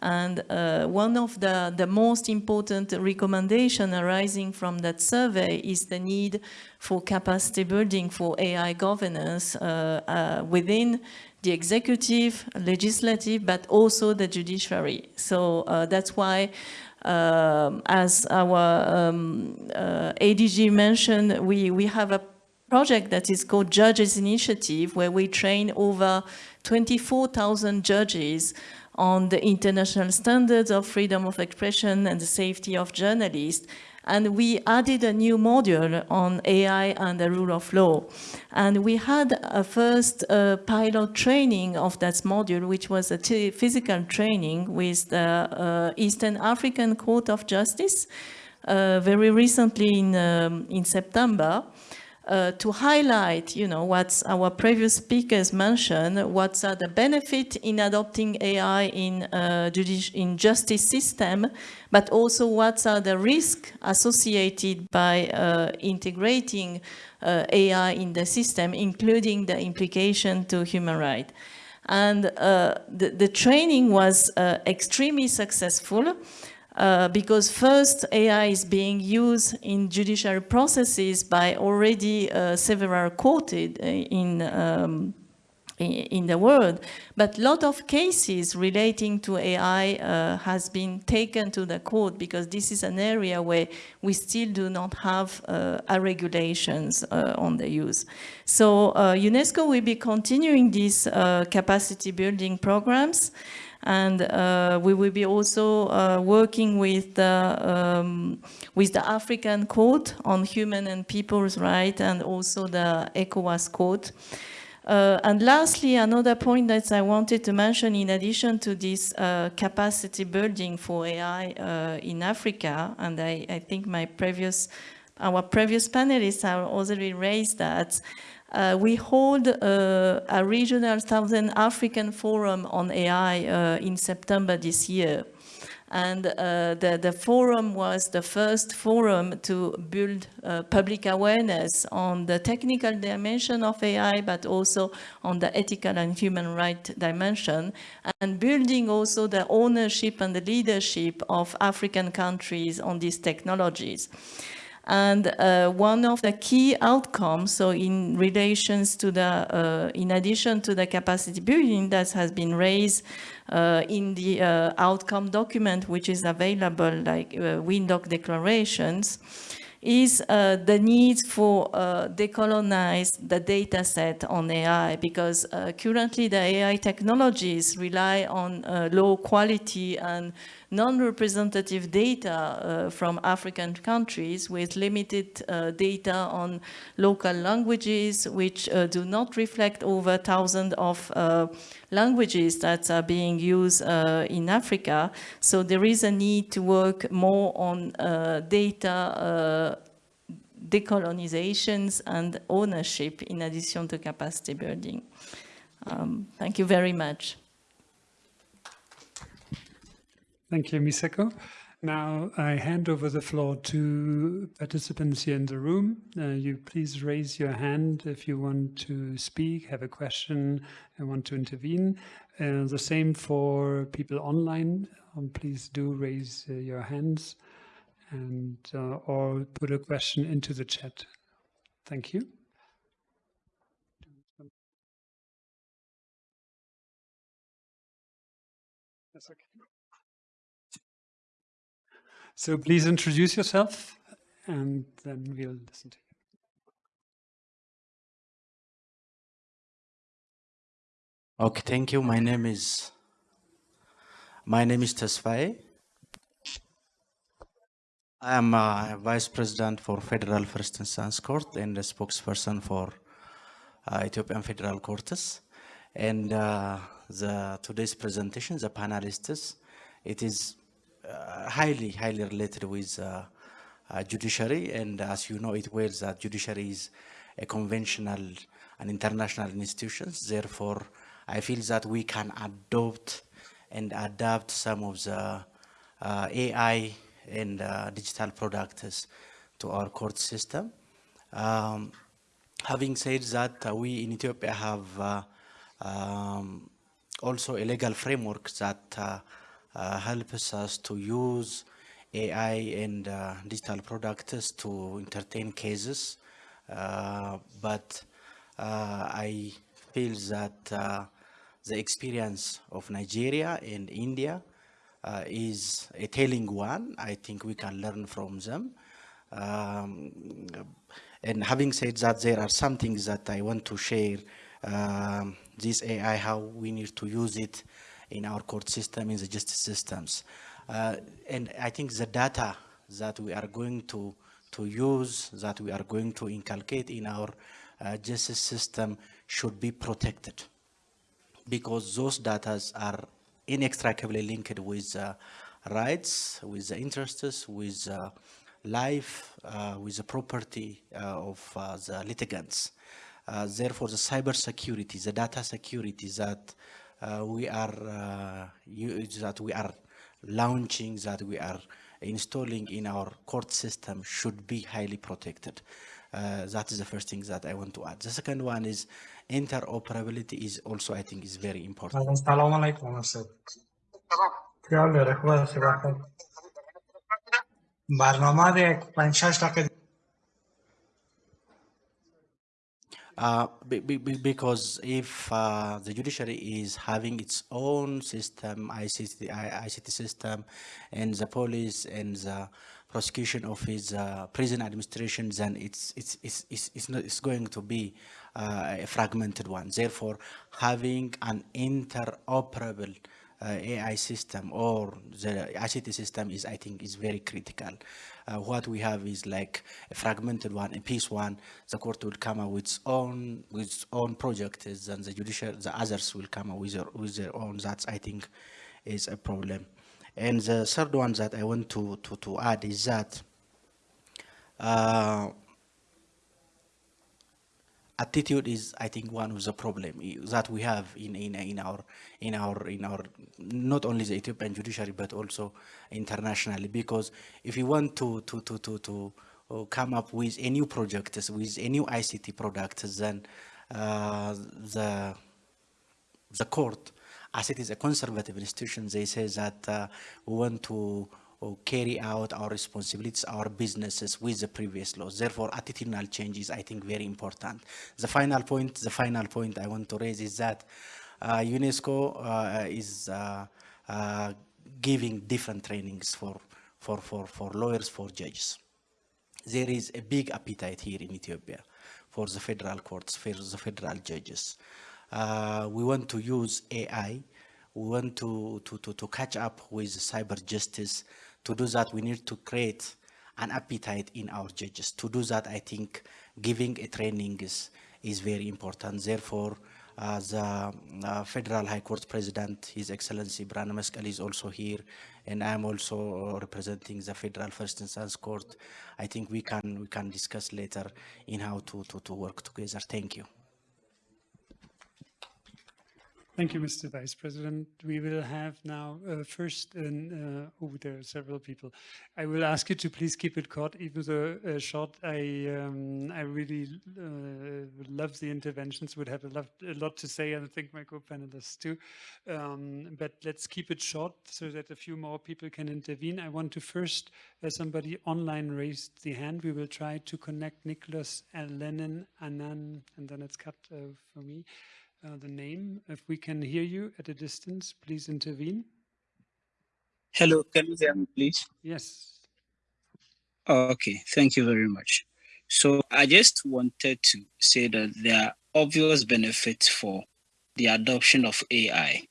S8: And uh, one of the, the most important recommendation arising from that survey is the need for capacity building for AI governance uh, uh, within the executive, legislative, but also the judiciary. So uh, that's why um, as our um, uh, ADG mentioned, we, we have a project that is called Judges Initiative, where we train over 24,000 judges on the international standards of freedom of expression and the safety of journalists. And we added a new module on AI and the rule of law. And we had a first uh, pilot training of that module, which was a physical training with the uh, Eastern African Court of Justice uh, very recently in, um, in September uh, to highlight, you know, what our previous speakers mentioned, what are the benefits in adopting AI in uh, in justice system, but also what are the risks associated by uh, integrating uh, AI in the system, including the implication to human rights. And uh, the, the, training was uh, extremely successful. Uh, because first AI is being used in judicial processes by already uh, several quoted uh, in, um, in the world, but a lot of cases relating to AI uh, has been taken to the court because this is an area where we still do not have uh, regulations uh, on the use. So UNESCO will be continuing these capacity building programs. And uh, we will be also uh, working with the, um, with the African Court on Human and People's Rights and also the ECOWAS Court. Uh, and lastly, another point that I wanted to mention in addition to this uh, capacity building for AI uh, in Africa, and I, I, think my previous, our previous panelists have already raised that, uh, we hold uh, a regional Southern African forum on AI uh, in September this year. And uh, the, the forum was the first forum to build uh, public awareness on the technical dimension of AI, but also on the ethical and human right dimension, and building also the ownership and the leadership of African countries on these technologies. And uh, one of the key outcomes, so in relations to the, uh, in addition to the capacity building that has been raised uh, in the uh, outcome document, which is available like uh, Windhoek declarations, is uh, the need for uh, decolonize the data set on AI because uh, currently the AI technologies rely on uh, low quality and non-representative data uh, from African countries with limited uh, data on local languages which do not reflect over thousands of languages that are being used in Africa. So there is a need to work more on data decolonizations and ownership in addition to capacity building. Um, thank you very much.
S2: Thank you, Misako. Now I hand over the floor to participants here in the room. Uh, you please raise your hand if you want to speak, have a question, and want to intervene. Uh, the same for people online. Um, please do raise uh, your hands and uh, or put a question into the chat. Thank you. That's okay. So please introduce yourself and then we'll listen to you.
S9: Okay, thank you. My name is my name is Tesfaye. I am a Vice President for Federal First Instance Court and a spokesperson for uh, Ethiopian Federal Courts. And uh, the today's presentation, the panelists, it is highly, highly related with uh, uh, judiciary. And as you know it well, that judiciary is a conventional and international institutions. Therefore, I feel that we can adopt and adapt some of the AI and uh, digital products to our court system. Um, having said that, uh, we in Ethiopia have uh, um, also a legal framework that uh, uh, helps us to use AI and uh, digital products to entertain cases. but I feel that the experience of Nigeria and India uh, is a telling one. I think we can learn from them. Um, and having said that, there are some things that I want to share. Um, this AI, how we need to use it in our court system, in the justice systems. Uh, and I think the data that we are going to, to use, that we are going to inculcate in our uh, justice system should be protected because those data are inextricably linked with uh, rights, with the interests, with uh, life, uh, with the property of the litigants. therefore, the cyber security, the data security that we are that we are launching, that we are installing in our court system should be highly protected. Uh, that is the first thing that I want to add. The second one is interoperability is also, I think, is very important. Uh, be, be, because if uh, the judiciary is having its own system, ICT, ICT system, and the police and the prosecution office, uh, prison administration, then it's, it's, it's, it's, it's, not, it's going to be uh, a fragmented one. Therefore, having an interoperable AI system or the ICT system is, I think, is very critical. Uh, what we have is like a fragmented one, a piece one. The court will come up with its own with its own projects, and the judicial, the others will come up with their, with their own. That's I think is a problem. And the third one that I want to to to add is that. Attitude is, I think, one of the problem that we have in, in, in our, in our, in our, not only the Ethiopian judiciary, but also internationally. Because if you want to, to, to, to, to uh, come up with a new project, with a new ICT product, then uh, the, the court, as it is a conservative institution, they say that uh, we want to or carry out our responsibilities, our businesses with the previous laws. Therefore, attitudinal change is, I think, very important. The final point, the final point I want to raise is that uh, UNESCO uh, is uh, uh giving different trainings for, for, for, for lawyers, for judges. There is a big appetite here in Ethiopia for the federal courts, for the federal judges. Uh, we want to use AI we want to, to, to, to catch up with cyber justice to do that, we need to create an appetite in our judges. To do that, I think giving a training is, is very important. Therefore, uh, the uh, Federal High Court President, His Excellency Brana Meskel is also here, and I'm also representing the Federal First Instance Court. I think we can we can discuss later in how to, to, to work together. Thank you.
S2: Thank you, Mr. Vice President. We will have now uh, first, uh, oh, there are several people. I will ask you to please keep it short, even though uh, short. I um, I really uh, love the interventions. Would have a lot, a lot to say, and I think my co-panelists too. Um, but let's keep it short so that a few more people can intervene. I want to first, as somebody online raised the hand, we will try to connect Nicholas and Lennon, Anan, and then it's cut uh, for me uh, the name. If we can hear you at a distance, please intervene.
S10: Hello, can you hear me, please?
S2: Yes.
S10: Okay, thank you very much. So I just wanted to say that there are obvious benefits for the adoption of AI,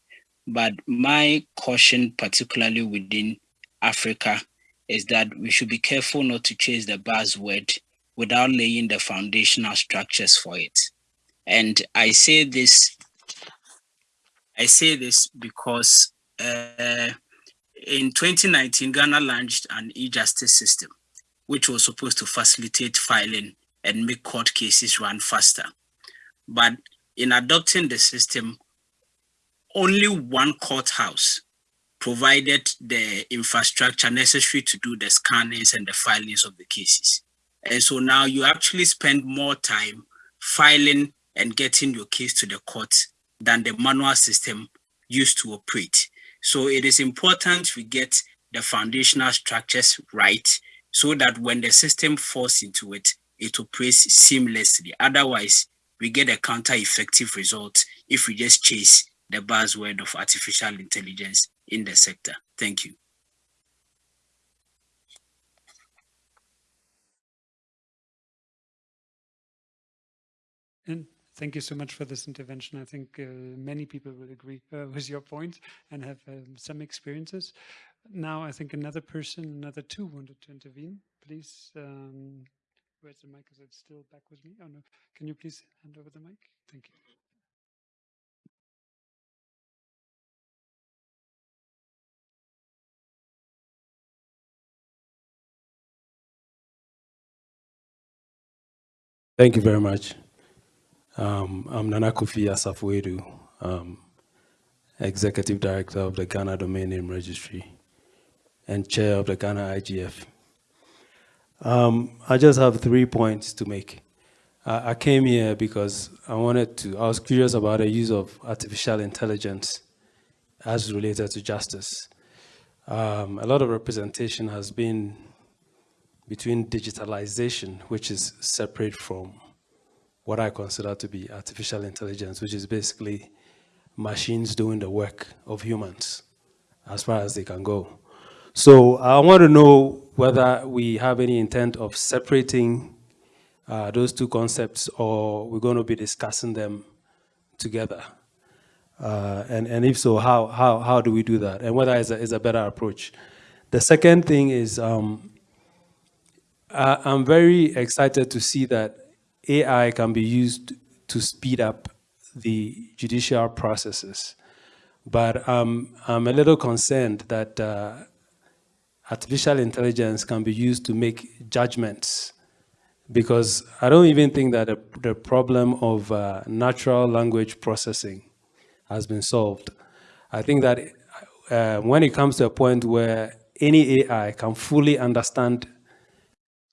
S10: but my caution, particularly within Africa, is that we should be careful not to chase the buzzword without laying the foundational structures for it. And I say this, I say this because uh, in 2019, Ghana launched an e-justice system, which was supposed to facilitate filing and make court cases run faster. But in adopting the system, only one courthouse provided the infrastructure necessary to do the scannings and the filings of the cases. And so now you actually spend more time filing and getting your case to the court than the manual system used to operate. So it is important we get the foundational structures right so that when the system falls into it, it operates seamlessly. Otherwise, we get a counter-effective result if we just chase the buzzword of artificial intelligence in the sector. Thank you.
S2: And Thank you so much for this intervention. I think uh, many people will agree uh, with your point and have um, some experiences. Now, I think another person, another two wanted to intervene. Please, um, where's the mic? Is it still back with me? Oh no, can you please hand over the mic? Thank you.
S11: Thank you very much. Um, I'm Nana Kofi Asafwedu, um, Executive Director of the Ghana Domain Name Registry and Chair of the Ghana IGF. Um, I just have three points to make. I, I came here because I wanted to, I was curious about the use of artificial intelligence as related to justice. Um, a lot of representation has been between digitalization, which is separate from what I consider to be artificial intelligence, which is basically machines doing the work of humans as far as they can go. So I want to know whether we have any intent of separating uh, those two concepts or we're going to be discussing them together. Uh, and, and if so, how, how, how do we do that? And whether it's a, is a better approach. The second thing is um, I, I'm very excited to see that AI can be used to speed up the judicial processes. But um, I'm a little concerned that uh, artificial intelligence can be used to make judgments because I don't even think that the, problem of uh, natural language processing has been solved. I think that uh, when it comes to a point where any AI can fully understand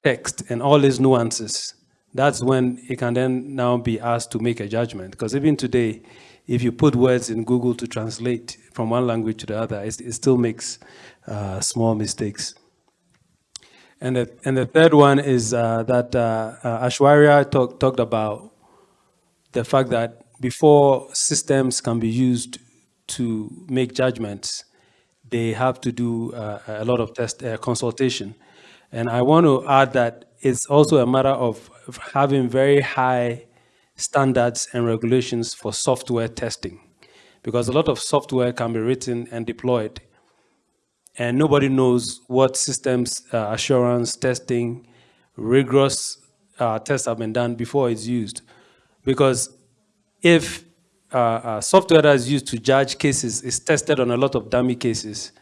S11: text and all its nuances, that's when it can then now be asked to make a judgment. Because even today, if you put words in Google to translate from one language to the other, it, it still makes uh, small mistakes. And the, and the third one is uh, that uh, uh, Aishwarya talk, talked about the fact that before systems can be used to make judgments, they have to do uh, a lot of test uh, consultation. And I want to add that it's also a matter of having very high standards and regulations for software testing. Because a lot of software can be written and deployed and nobody knows what systems uh, assurance testing rigorous uh, tests have been done before it's used. Because if uh, uh software that is used to judge cases is tested on a lot of dummy cases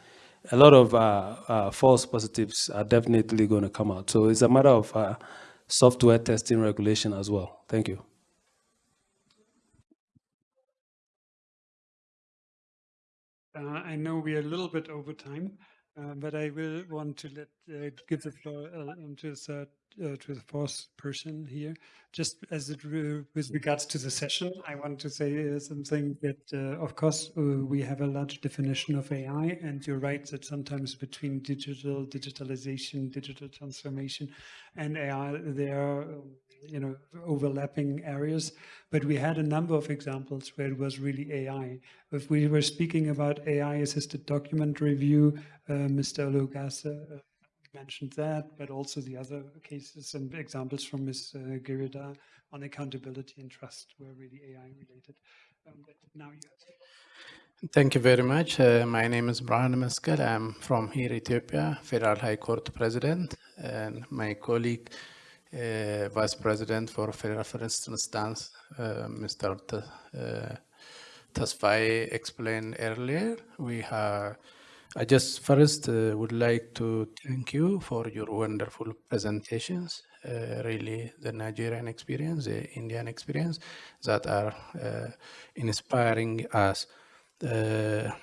S11: a lot of uh, uh, false positives are definitely going to come out. So it's a matter of software testing regulation as well. Thank you.
S2: Uh, I know we are a little bit over time, uh, but I will want to let uh, give the floor uh, um, to the third, uh, to the fourth person here. Just as it with regards to the session, I want to say uh, something that, of course, we have a large definition of AI, and you're right that sometimes between digital digitalization, digital transformation, and AI, there are you know, overlapping areas, but we had a number of examples where it was really AI. If we were speaking about AI-assisted document review, uh, Mr. Lugasa uh, mentioned that, but also the other cases and examples from Ms. Uh, Girida on accountability and trust were really AI related. Um, now you
S12: Thank you very much. Uh, my name is Brian Meskel. I'm from here, Ethiopia, Federal High Court President, and my colleague uh, Vice President for Federal First Instance, uh, Mr. T uh, Tesfaye explained earlier. We have, I just first uh, would like to thank you for your wonderful presentations. Uh, really, the Nigerian experience, the Indian experience that are uh, inspiring us.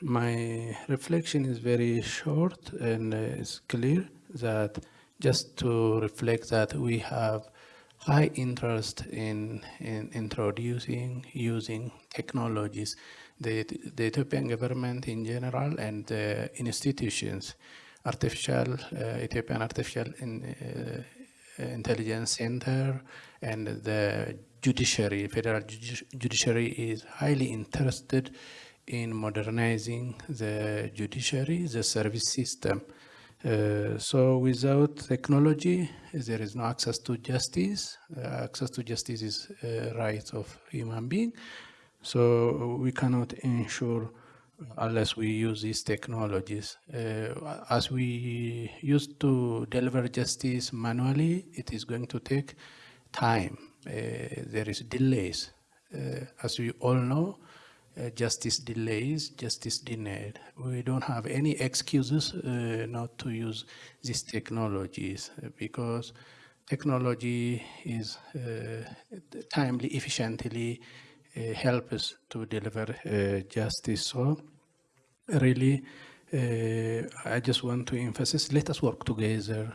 S12: my reflection is very short and it's clear that just to reflect that we have high interest in, in introducing, using technologies. The, the Ethiopian government in general and the institutions, artificial, uh, Ethiopian Artificial in, uh, Intelligence Center and the judiciary, federal judiciary is highly interested in modernizing the judiciary, the service system. Uh, so without technology, there is no access to justice. Uh, access to justice is a right of human being. So we cannot ensure unless we use these technologies. Uh, as we used to deliver justice manually, it is going to take time. Uh, there is delays. Uh, as we all know, uh, justice delays, justice denied. We don't have any excuses uh, not to use these technologies uh, because technology is uh, timely, efficiently uh, help us to deliver uh, justice. So really, I just want to emphasize, let us work together.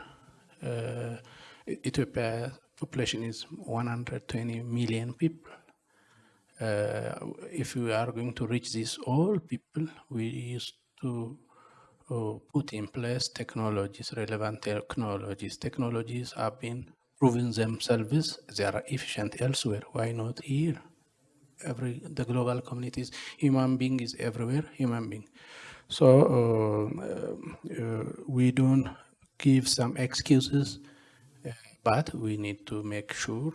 S12: Ethiopia population is 120 million people uh, if we are going to reach this all people, we used to uh, put in place technologies, relevant technologies. Technologies have been proven themselves, they are efficient elsewhere. Why not here? Every the global communities, human being is everywhere, human being. So uh, uh, we don't give some excuses, uh, but we need to make sure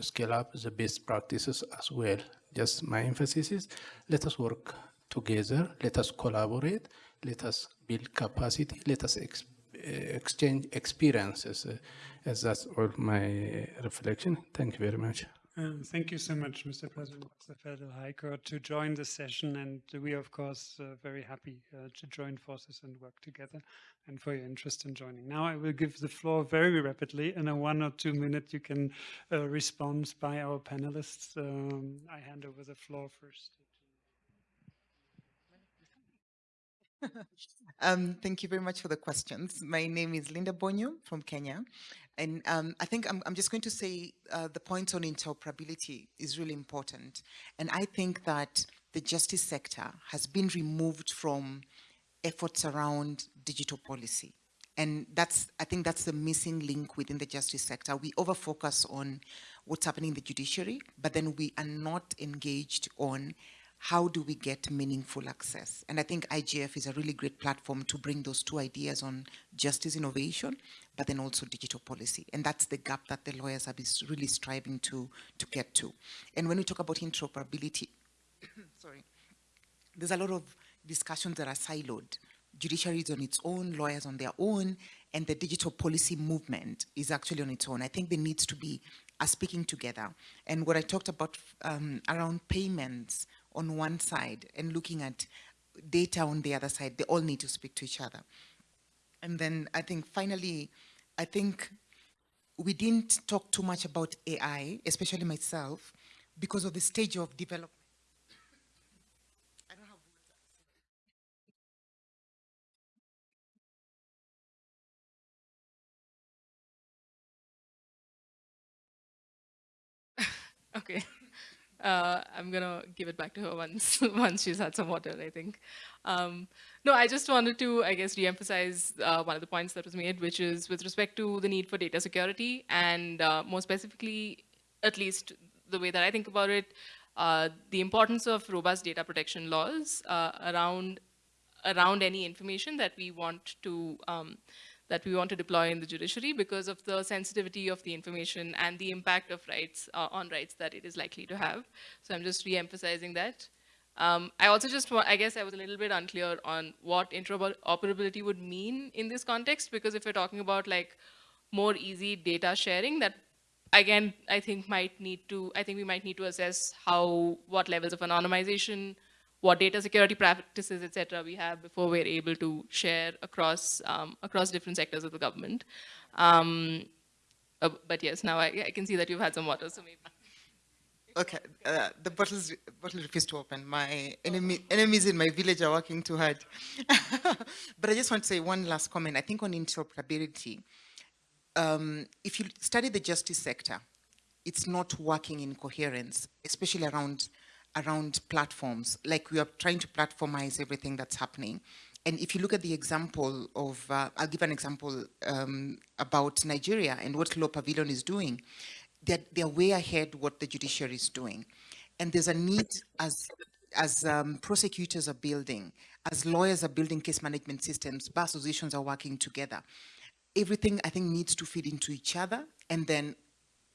S12: scale up the best practices as well. Just my emphasis is let us work together, let us collaborate, let us build capacity, let us ex exchange experiences. Uh, as that's all my reflection. Thank you very much.
S2: Um, thank you so much, Mr. President of the Federal High Court, to join the session. And we are, of course, uh, very happy uh, to join forces and work together and for your interest in joining. Now I will give the floor very rapidly. In a one or two minute, you can uh, respond by our panelists. Um, I hand over the floor first.
S7: um, thank you very much for the questions. My name is Linda Bonyo from Kenya. And um, I think I'm, I'm, just going to say uh, the point on interoperability is really important. And I think that the justice sector has been removed from efforts around digital policy. And that's, I think that's the missing link within the justice sector. We over-focus on what's happening in the judiciary, but then we are not engaged on how do we get meaningful access? And I think IGF is a really great platform to bring those two ideas on justice innovation, but then also digital policy. And that's the gap that the lawyers been really striving to, to get to. And when we talk about interoperability, sorry, there's a lot of discussions that are siloed. Judiciary is on its own, lawyers on their own, and the digital policy movement is actually on its own. I think there needs to be a speaking together. And what I talked about um, around payments, on one side and looking at data on the other side, they all need to speak to each other. And then I think finally, I think we didn't talk too much about AI, especially myself, because of the stage of development.
S6: okay. Uh, I'm gonna give it back to her once once she's had some water, I think. Um, no, I just wanted to, I guess, re-emphasize uh, one of the points that was made, which is with respect to the need for data security, and uh, more specifically, at least the way that I think about it, uh, the importance of robust data protection laws uh, around around any information that we want to um, that we want to deploy in the judiciary because of the sensitivity of the information and the impact of rights uh, on rights that it is likely to have. So I'm just re-emphasizing that. Um, I also just, I guess I was a little bit unclear on what interoperability would mean in this context, because if we're talking about like more easy data sharing, that again, I think might need to, I think we might need to assess how, what levels of anonymization what data security practices, et cetera, we have before we're able to share across, um, across different sectors of the government. Um, uh, but yes, now I, I, can see that you've had some water, so maybe.
S7: Okay, uh, the bottles, bottle refused to open. My enemy, enemies in my village are working too hard. but I just want to say one last comment. I think on interoperability, um, if you study the justice sector, it's not working in coherence, especially around around platforms, like we are trying to platformize everything that's happening. And if you look at the example of, uh, I'll give an example um, about Nigeria and what LawPavilion is doing. They're, they're way ahead what the judiciary is doing. And there's a need as, as um, prosecutors are building, as lawyers are building case management systems, bar associations are working together. Everything I think needs to feed into each other and then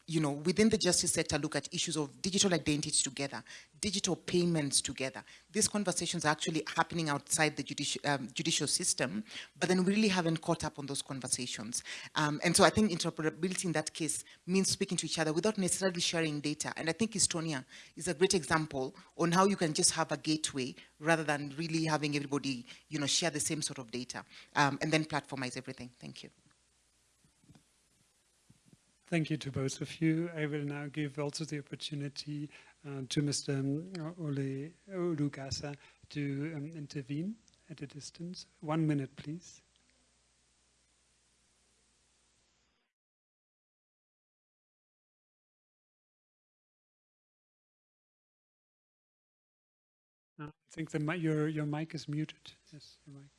S7: you know, within the justice sector, look at issues of digital identity together, digital payments together. These conversations are actually happening outside the judicial, um, judicial system, but then we really haven't caught up on those conversations. Um, and so I think interoperability in that case means speaking to each other without necessarily sharing data. And I think Estonia is a great example on how you can just have a gateway rather than really having everybody, you know, share the same sort of data um, and then platformize everything. Thank you.
S2: Thank you to both of you. I will now give also the opportunity uh, to Mr. Um, Ope Olugasa to um, intervene at a distance. One minute, please. Uh, I think the your your mic is muted. Yes, your mic.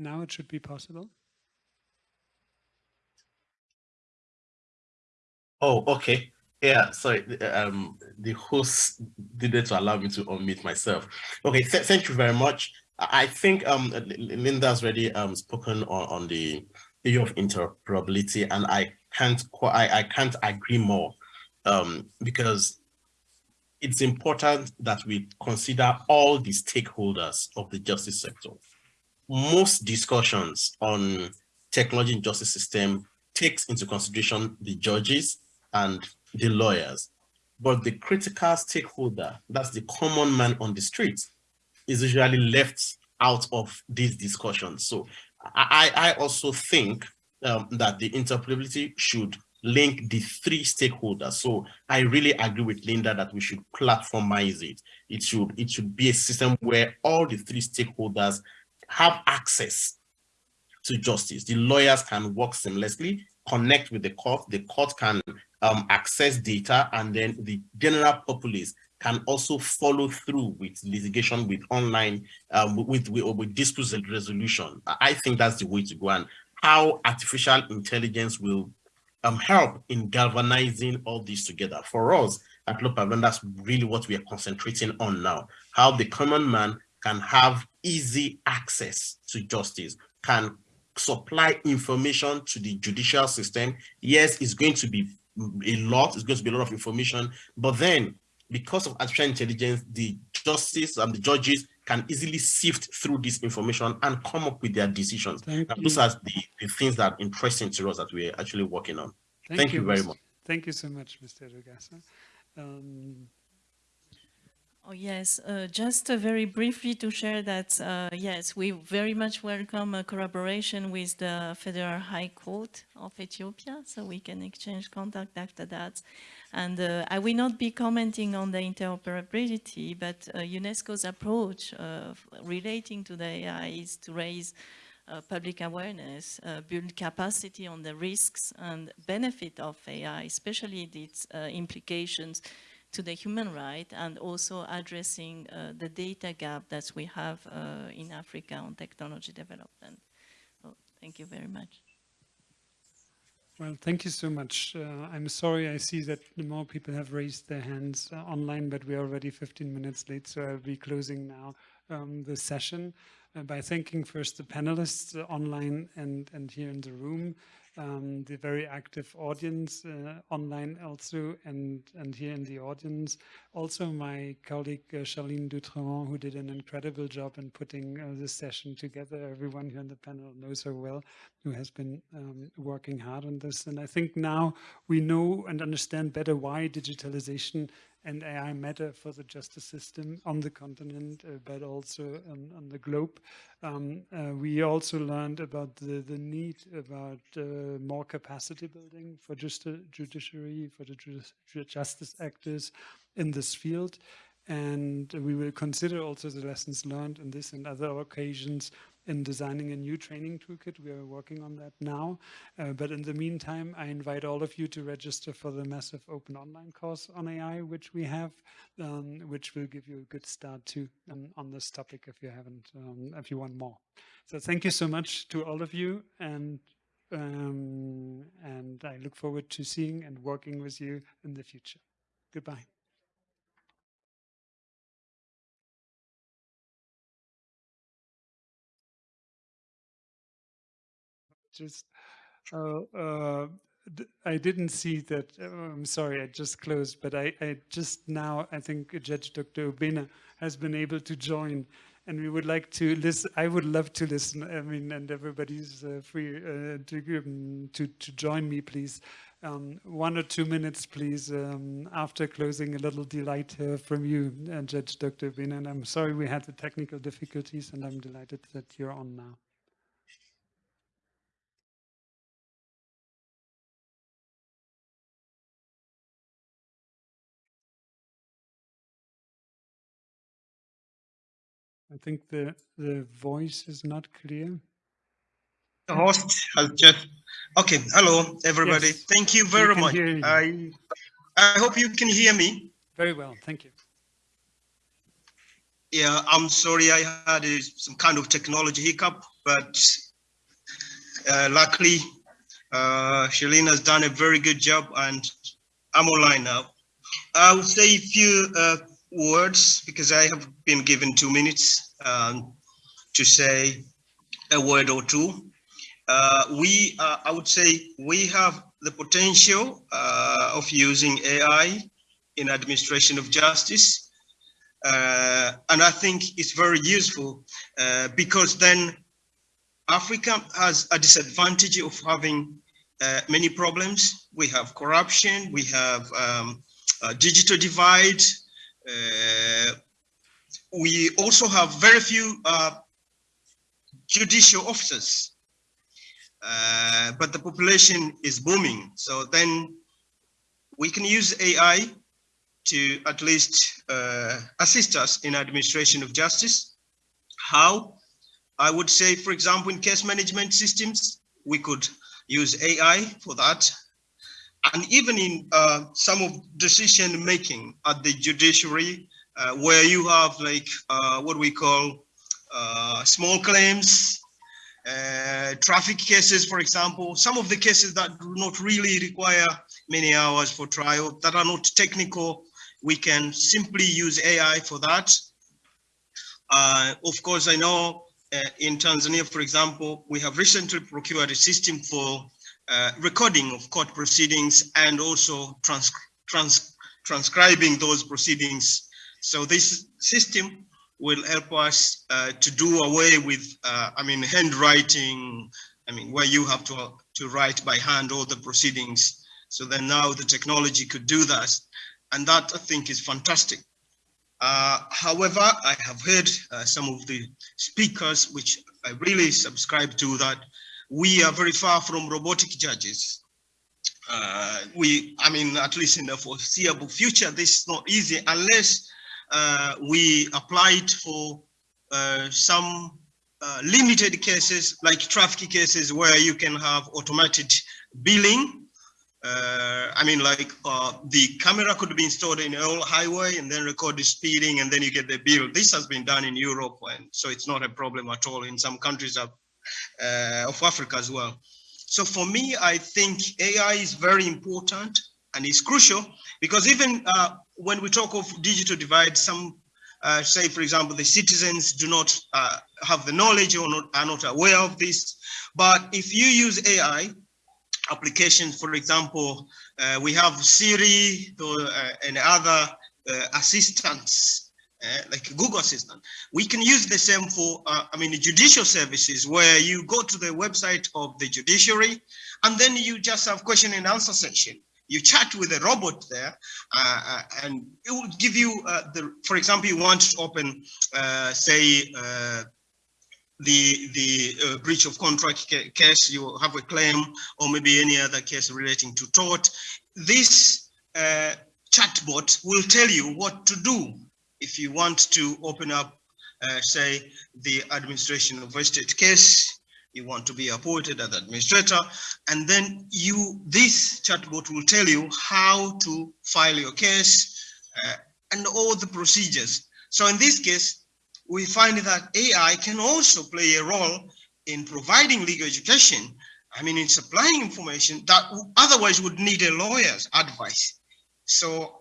S2: Now it should be possible.
S3: Oh, okay. Yeah, sorry. Um, the host didn't allow me to unmute myself. Okay, th thank you very much. I think um, Linda's already um, spoken on, on the issue of interoperability, and I can't I, I can't agree more um, because it's important that we consider all the stakeholders of the justice sector most discussions on technology in justice system takes into consideration the judges and the lawyers. But the critical stakeholder, that's the common man on the street, is usually left out of these discussions. So I, I also think um, that the interoperability should link the three stakeholders. So I really agree with Linda that we should platformize it. It should, it should be a system where all the three stakeholders have access to justice. The lawyers can work seamlessly, connect with the court, the court can um, access data, and then the general populace can also follow through with litigation with online, um, with, with, with dispute resolution. I think that's the way to go and how artificial intelligence will um, help in galvanizing all this together. For us at LawPavilion, that's really what we are concentrating on now, how the common man can have easy access to justice, can supply information to the judicial system. Yes, it's going to be a lot, it's going to be a lot of information, but then because of artificial intelligence, the justice and the judges can easily sift through this information and come up with their decisions. those are the, the things that are interesting to us that we're actually working on. Thank, Thank you, you, very much.
S2: Thank you so much, Mr. Rugasa. Um,
S8: Oh, yes, uh, just uh, very briefly to share that, uh, yes, we very much welcome a collaboration with the Federal High Court of Ethiopia, so we can exchange contact after that. And uh, I will not be commenting on the interoperability, but uh, UNESCO's approach relating to the AI is to raise uh, public awareness, uh, build capacity on the risks and benefit of AI, especially its uh, implications to the human right and also addressing uh, the data gap that we have uh, in Africa on technology development. So thank you very much.
S2: Well, thank you so much. Uh, I'm sorry, I see that more people have raised their hands uh, online, but we're already 15 minutes late, so I'll be closing now um, the session uh, by thanking first the panelists uh, online and, and here in the room, um, the very active audience uh, online also and, and here in the audience. Also my colleague uh, Charline Dutron, who did an incredible job in putting uh, this session together. Everyone here on the panel knows her well, who has been um, working hard on this. And I think now we know and understand better why digitalization and AI matter for the justice system on the continent, uh, but also on, on the globe. Um, uh, we also learned about the, the need about uh, more capacity building for just judiciary, for the justice actors in this field. And we will consider also the lessons learned in this and other occasions in designing a new training toolkit. We are working on that now. Uh, but in the meantime, I invite all of you to register for the massive open online course on AI, which we have, um, which will give you a good start to um, on this topic if you haven't, um, if you want more. So thank you so much to all of you and um, and I look forward to seeing and working with you in the future. Goodbye. Just uh, uh, I didn't see that. Uh, I'm sorry, I just closed, but I, I just now, I think Judge Dr. Obina has been able to join and we would like to listen. I would love to listen. I mean, and everybody's uh, free uh, to, um, to, to join me, please. Um, one or two minutes, please, um, after closing, a little delight uh, from you, uh, Judge Dr. Obina. And I'm sorry we had the technical difficulties, and I'm delighted that you're on now. I think the the voice is not clear.
S13: The host has just okay. Hello, everybody. Yes, Thank you very much. You. I I hope you can hear me.
S2: Very well. Thank you.
S13: Yeah, I'm sorry. I had a, some kind of technology hiccup, but uh, luckily, uh, Shalina has done a very good job, and I'm online now. I will say a few uh, words because I have been given two minutes um, to say a word or two. Uh, we, uh, I would say, we have the potential uh, of using AI in administration of justice. Uh, and I think it's very useful uh, because then Africa has a disadvantage of having uh, many problems. We have corruption, we have um, digital divide. Uh, we also have very few uh, judicial officers, uh, but the population is booming. So then we can use AI to at least assist us in administration of justice. How? I would say, for example, in case management systems, we could use AI for that. And even in uh, some of decision making at the judiciary, uh, where you have like uh, what we call uh, small claims, uh, traffic cases, for example, some of the cases that do not really require many hours for trial, that are not technical, we can simply use AI for that. Uh, of course, I know in Tanzania, for example, we have recently procured a system for uh, recording of court proceedings and also trans trans transcribing those proceedings. So this system will help us uh, to do away with, uh, I mean, handwriting, I mean, where you have to, to write by hand all the proceedings. So then now the technology could do that. And that I think is fantastic. Uh, however, I have heard uh, some of the speakers, which I really subscribe to, that we are very far from robotic judges. Uh, we, I mean, at least in the foreseeable future, this is not easy unless uh, we applied for uh, some uh, limited cases like traffic cases where you can have automated billing uh, I mean, like uh, the camera could be installed in all highway and then record the speeding and then you get the bill. This has been done in Europe, and so it's not a problem at all in some countries uh, of Africa as well. So for me, I think AI is very important and it's crucial because even uh, when we talk of digital divide, some uh, say, for example, the citizens do not uh, have the knowledge or not, are not aware of this. But if you use AI, applications, for example, uh, we have Siri uh, and other uh, assistants, uh, like Google Assistant. We can use the same for, uh, I mean, judicial services where you go to the website of the judiciary and then you just have question and answer section. You chat with a robot there uh, and it will give you the, for example, you want to open, say, the the uh, breach of contract case, you have a claim, or maybe any other case relating to tort, this uh, chatbot will tell you what to do if you want to open up, uh, say, the administration of a state case, you want to be appointed as administrator, and then you, this chatbot will tell you how to file your case uh, and all the procedures. So in this case, we find that AI can also play a role in providing legal education. I mean, in supplying information that otherwise would need a lawyer's advice. So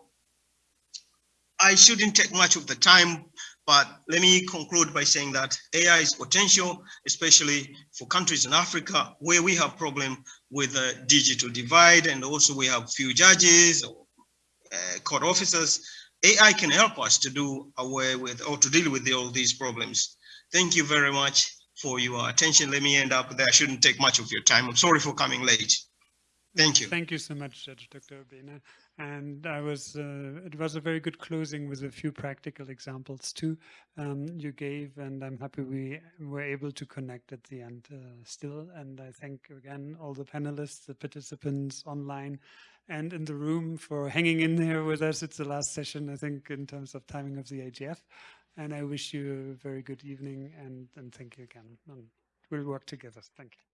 S13: I shouldn't take much of the time, but let me conclude by saying that AI is potential, especially for countries in Africa where we have problem with the digital divide and also we have few judges or uh, court officers AI can help us to do away with or to deal with all these problems. Thank you very much for your attention. Let me end up there. I shouldn't take much of your time. I'm sorry for coming late. Thank you.
S2: Thank you so much, Dr. Obena. And I was, uh, it was a very good closing with a few practical examples too um, you gave, and I'm happy we were able to connect at the end uh, still. And I thank again all the panelists, the participants online, and in the room for hanging in here with us. It's the last session, I think, in terms of timing of the IGF. And I wish you a very good evening and, and thank you again. And we'll work together. Thank you.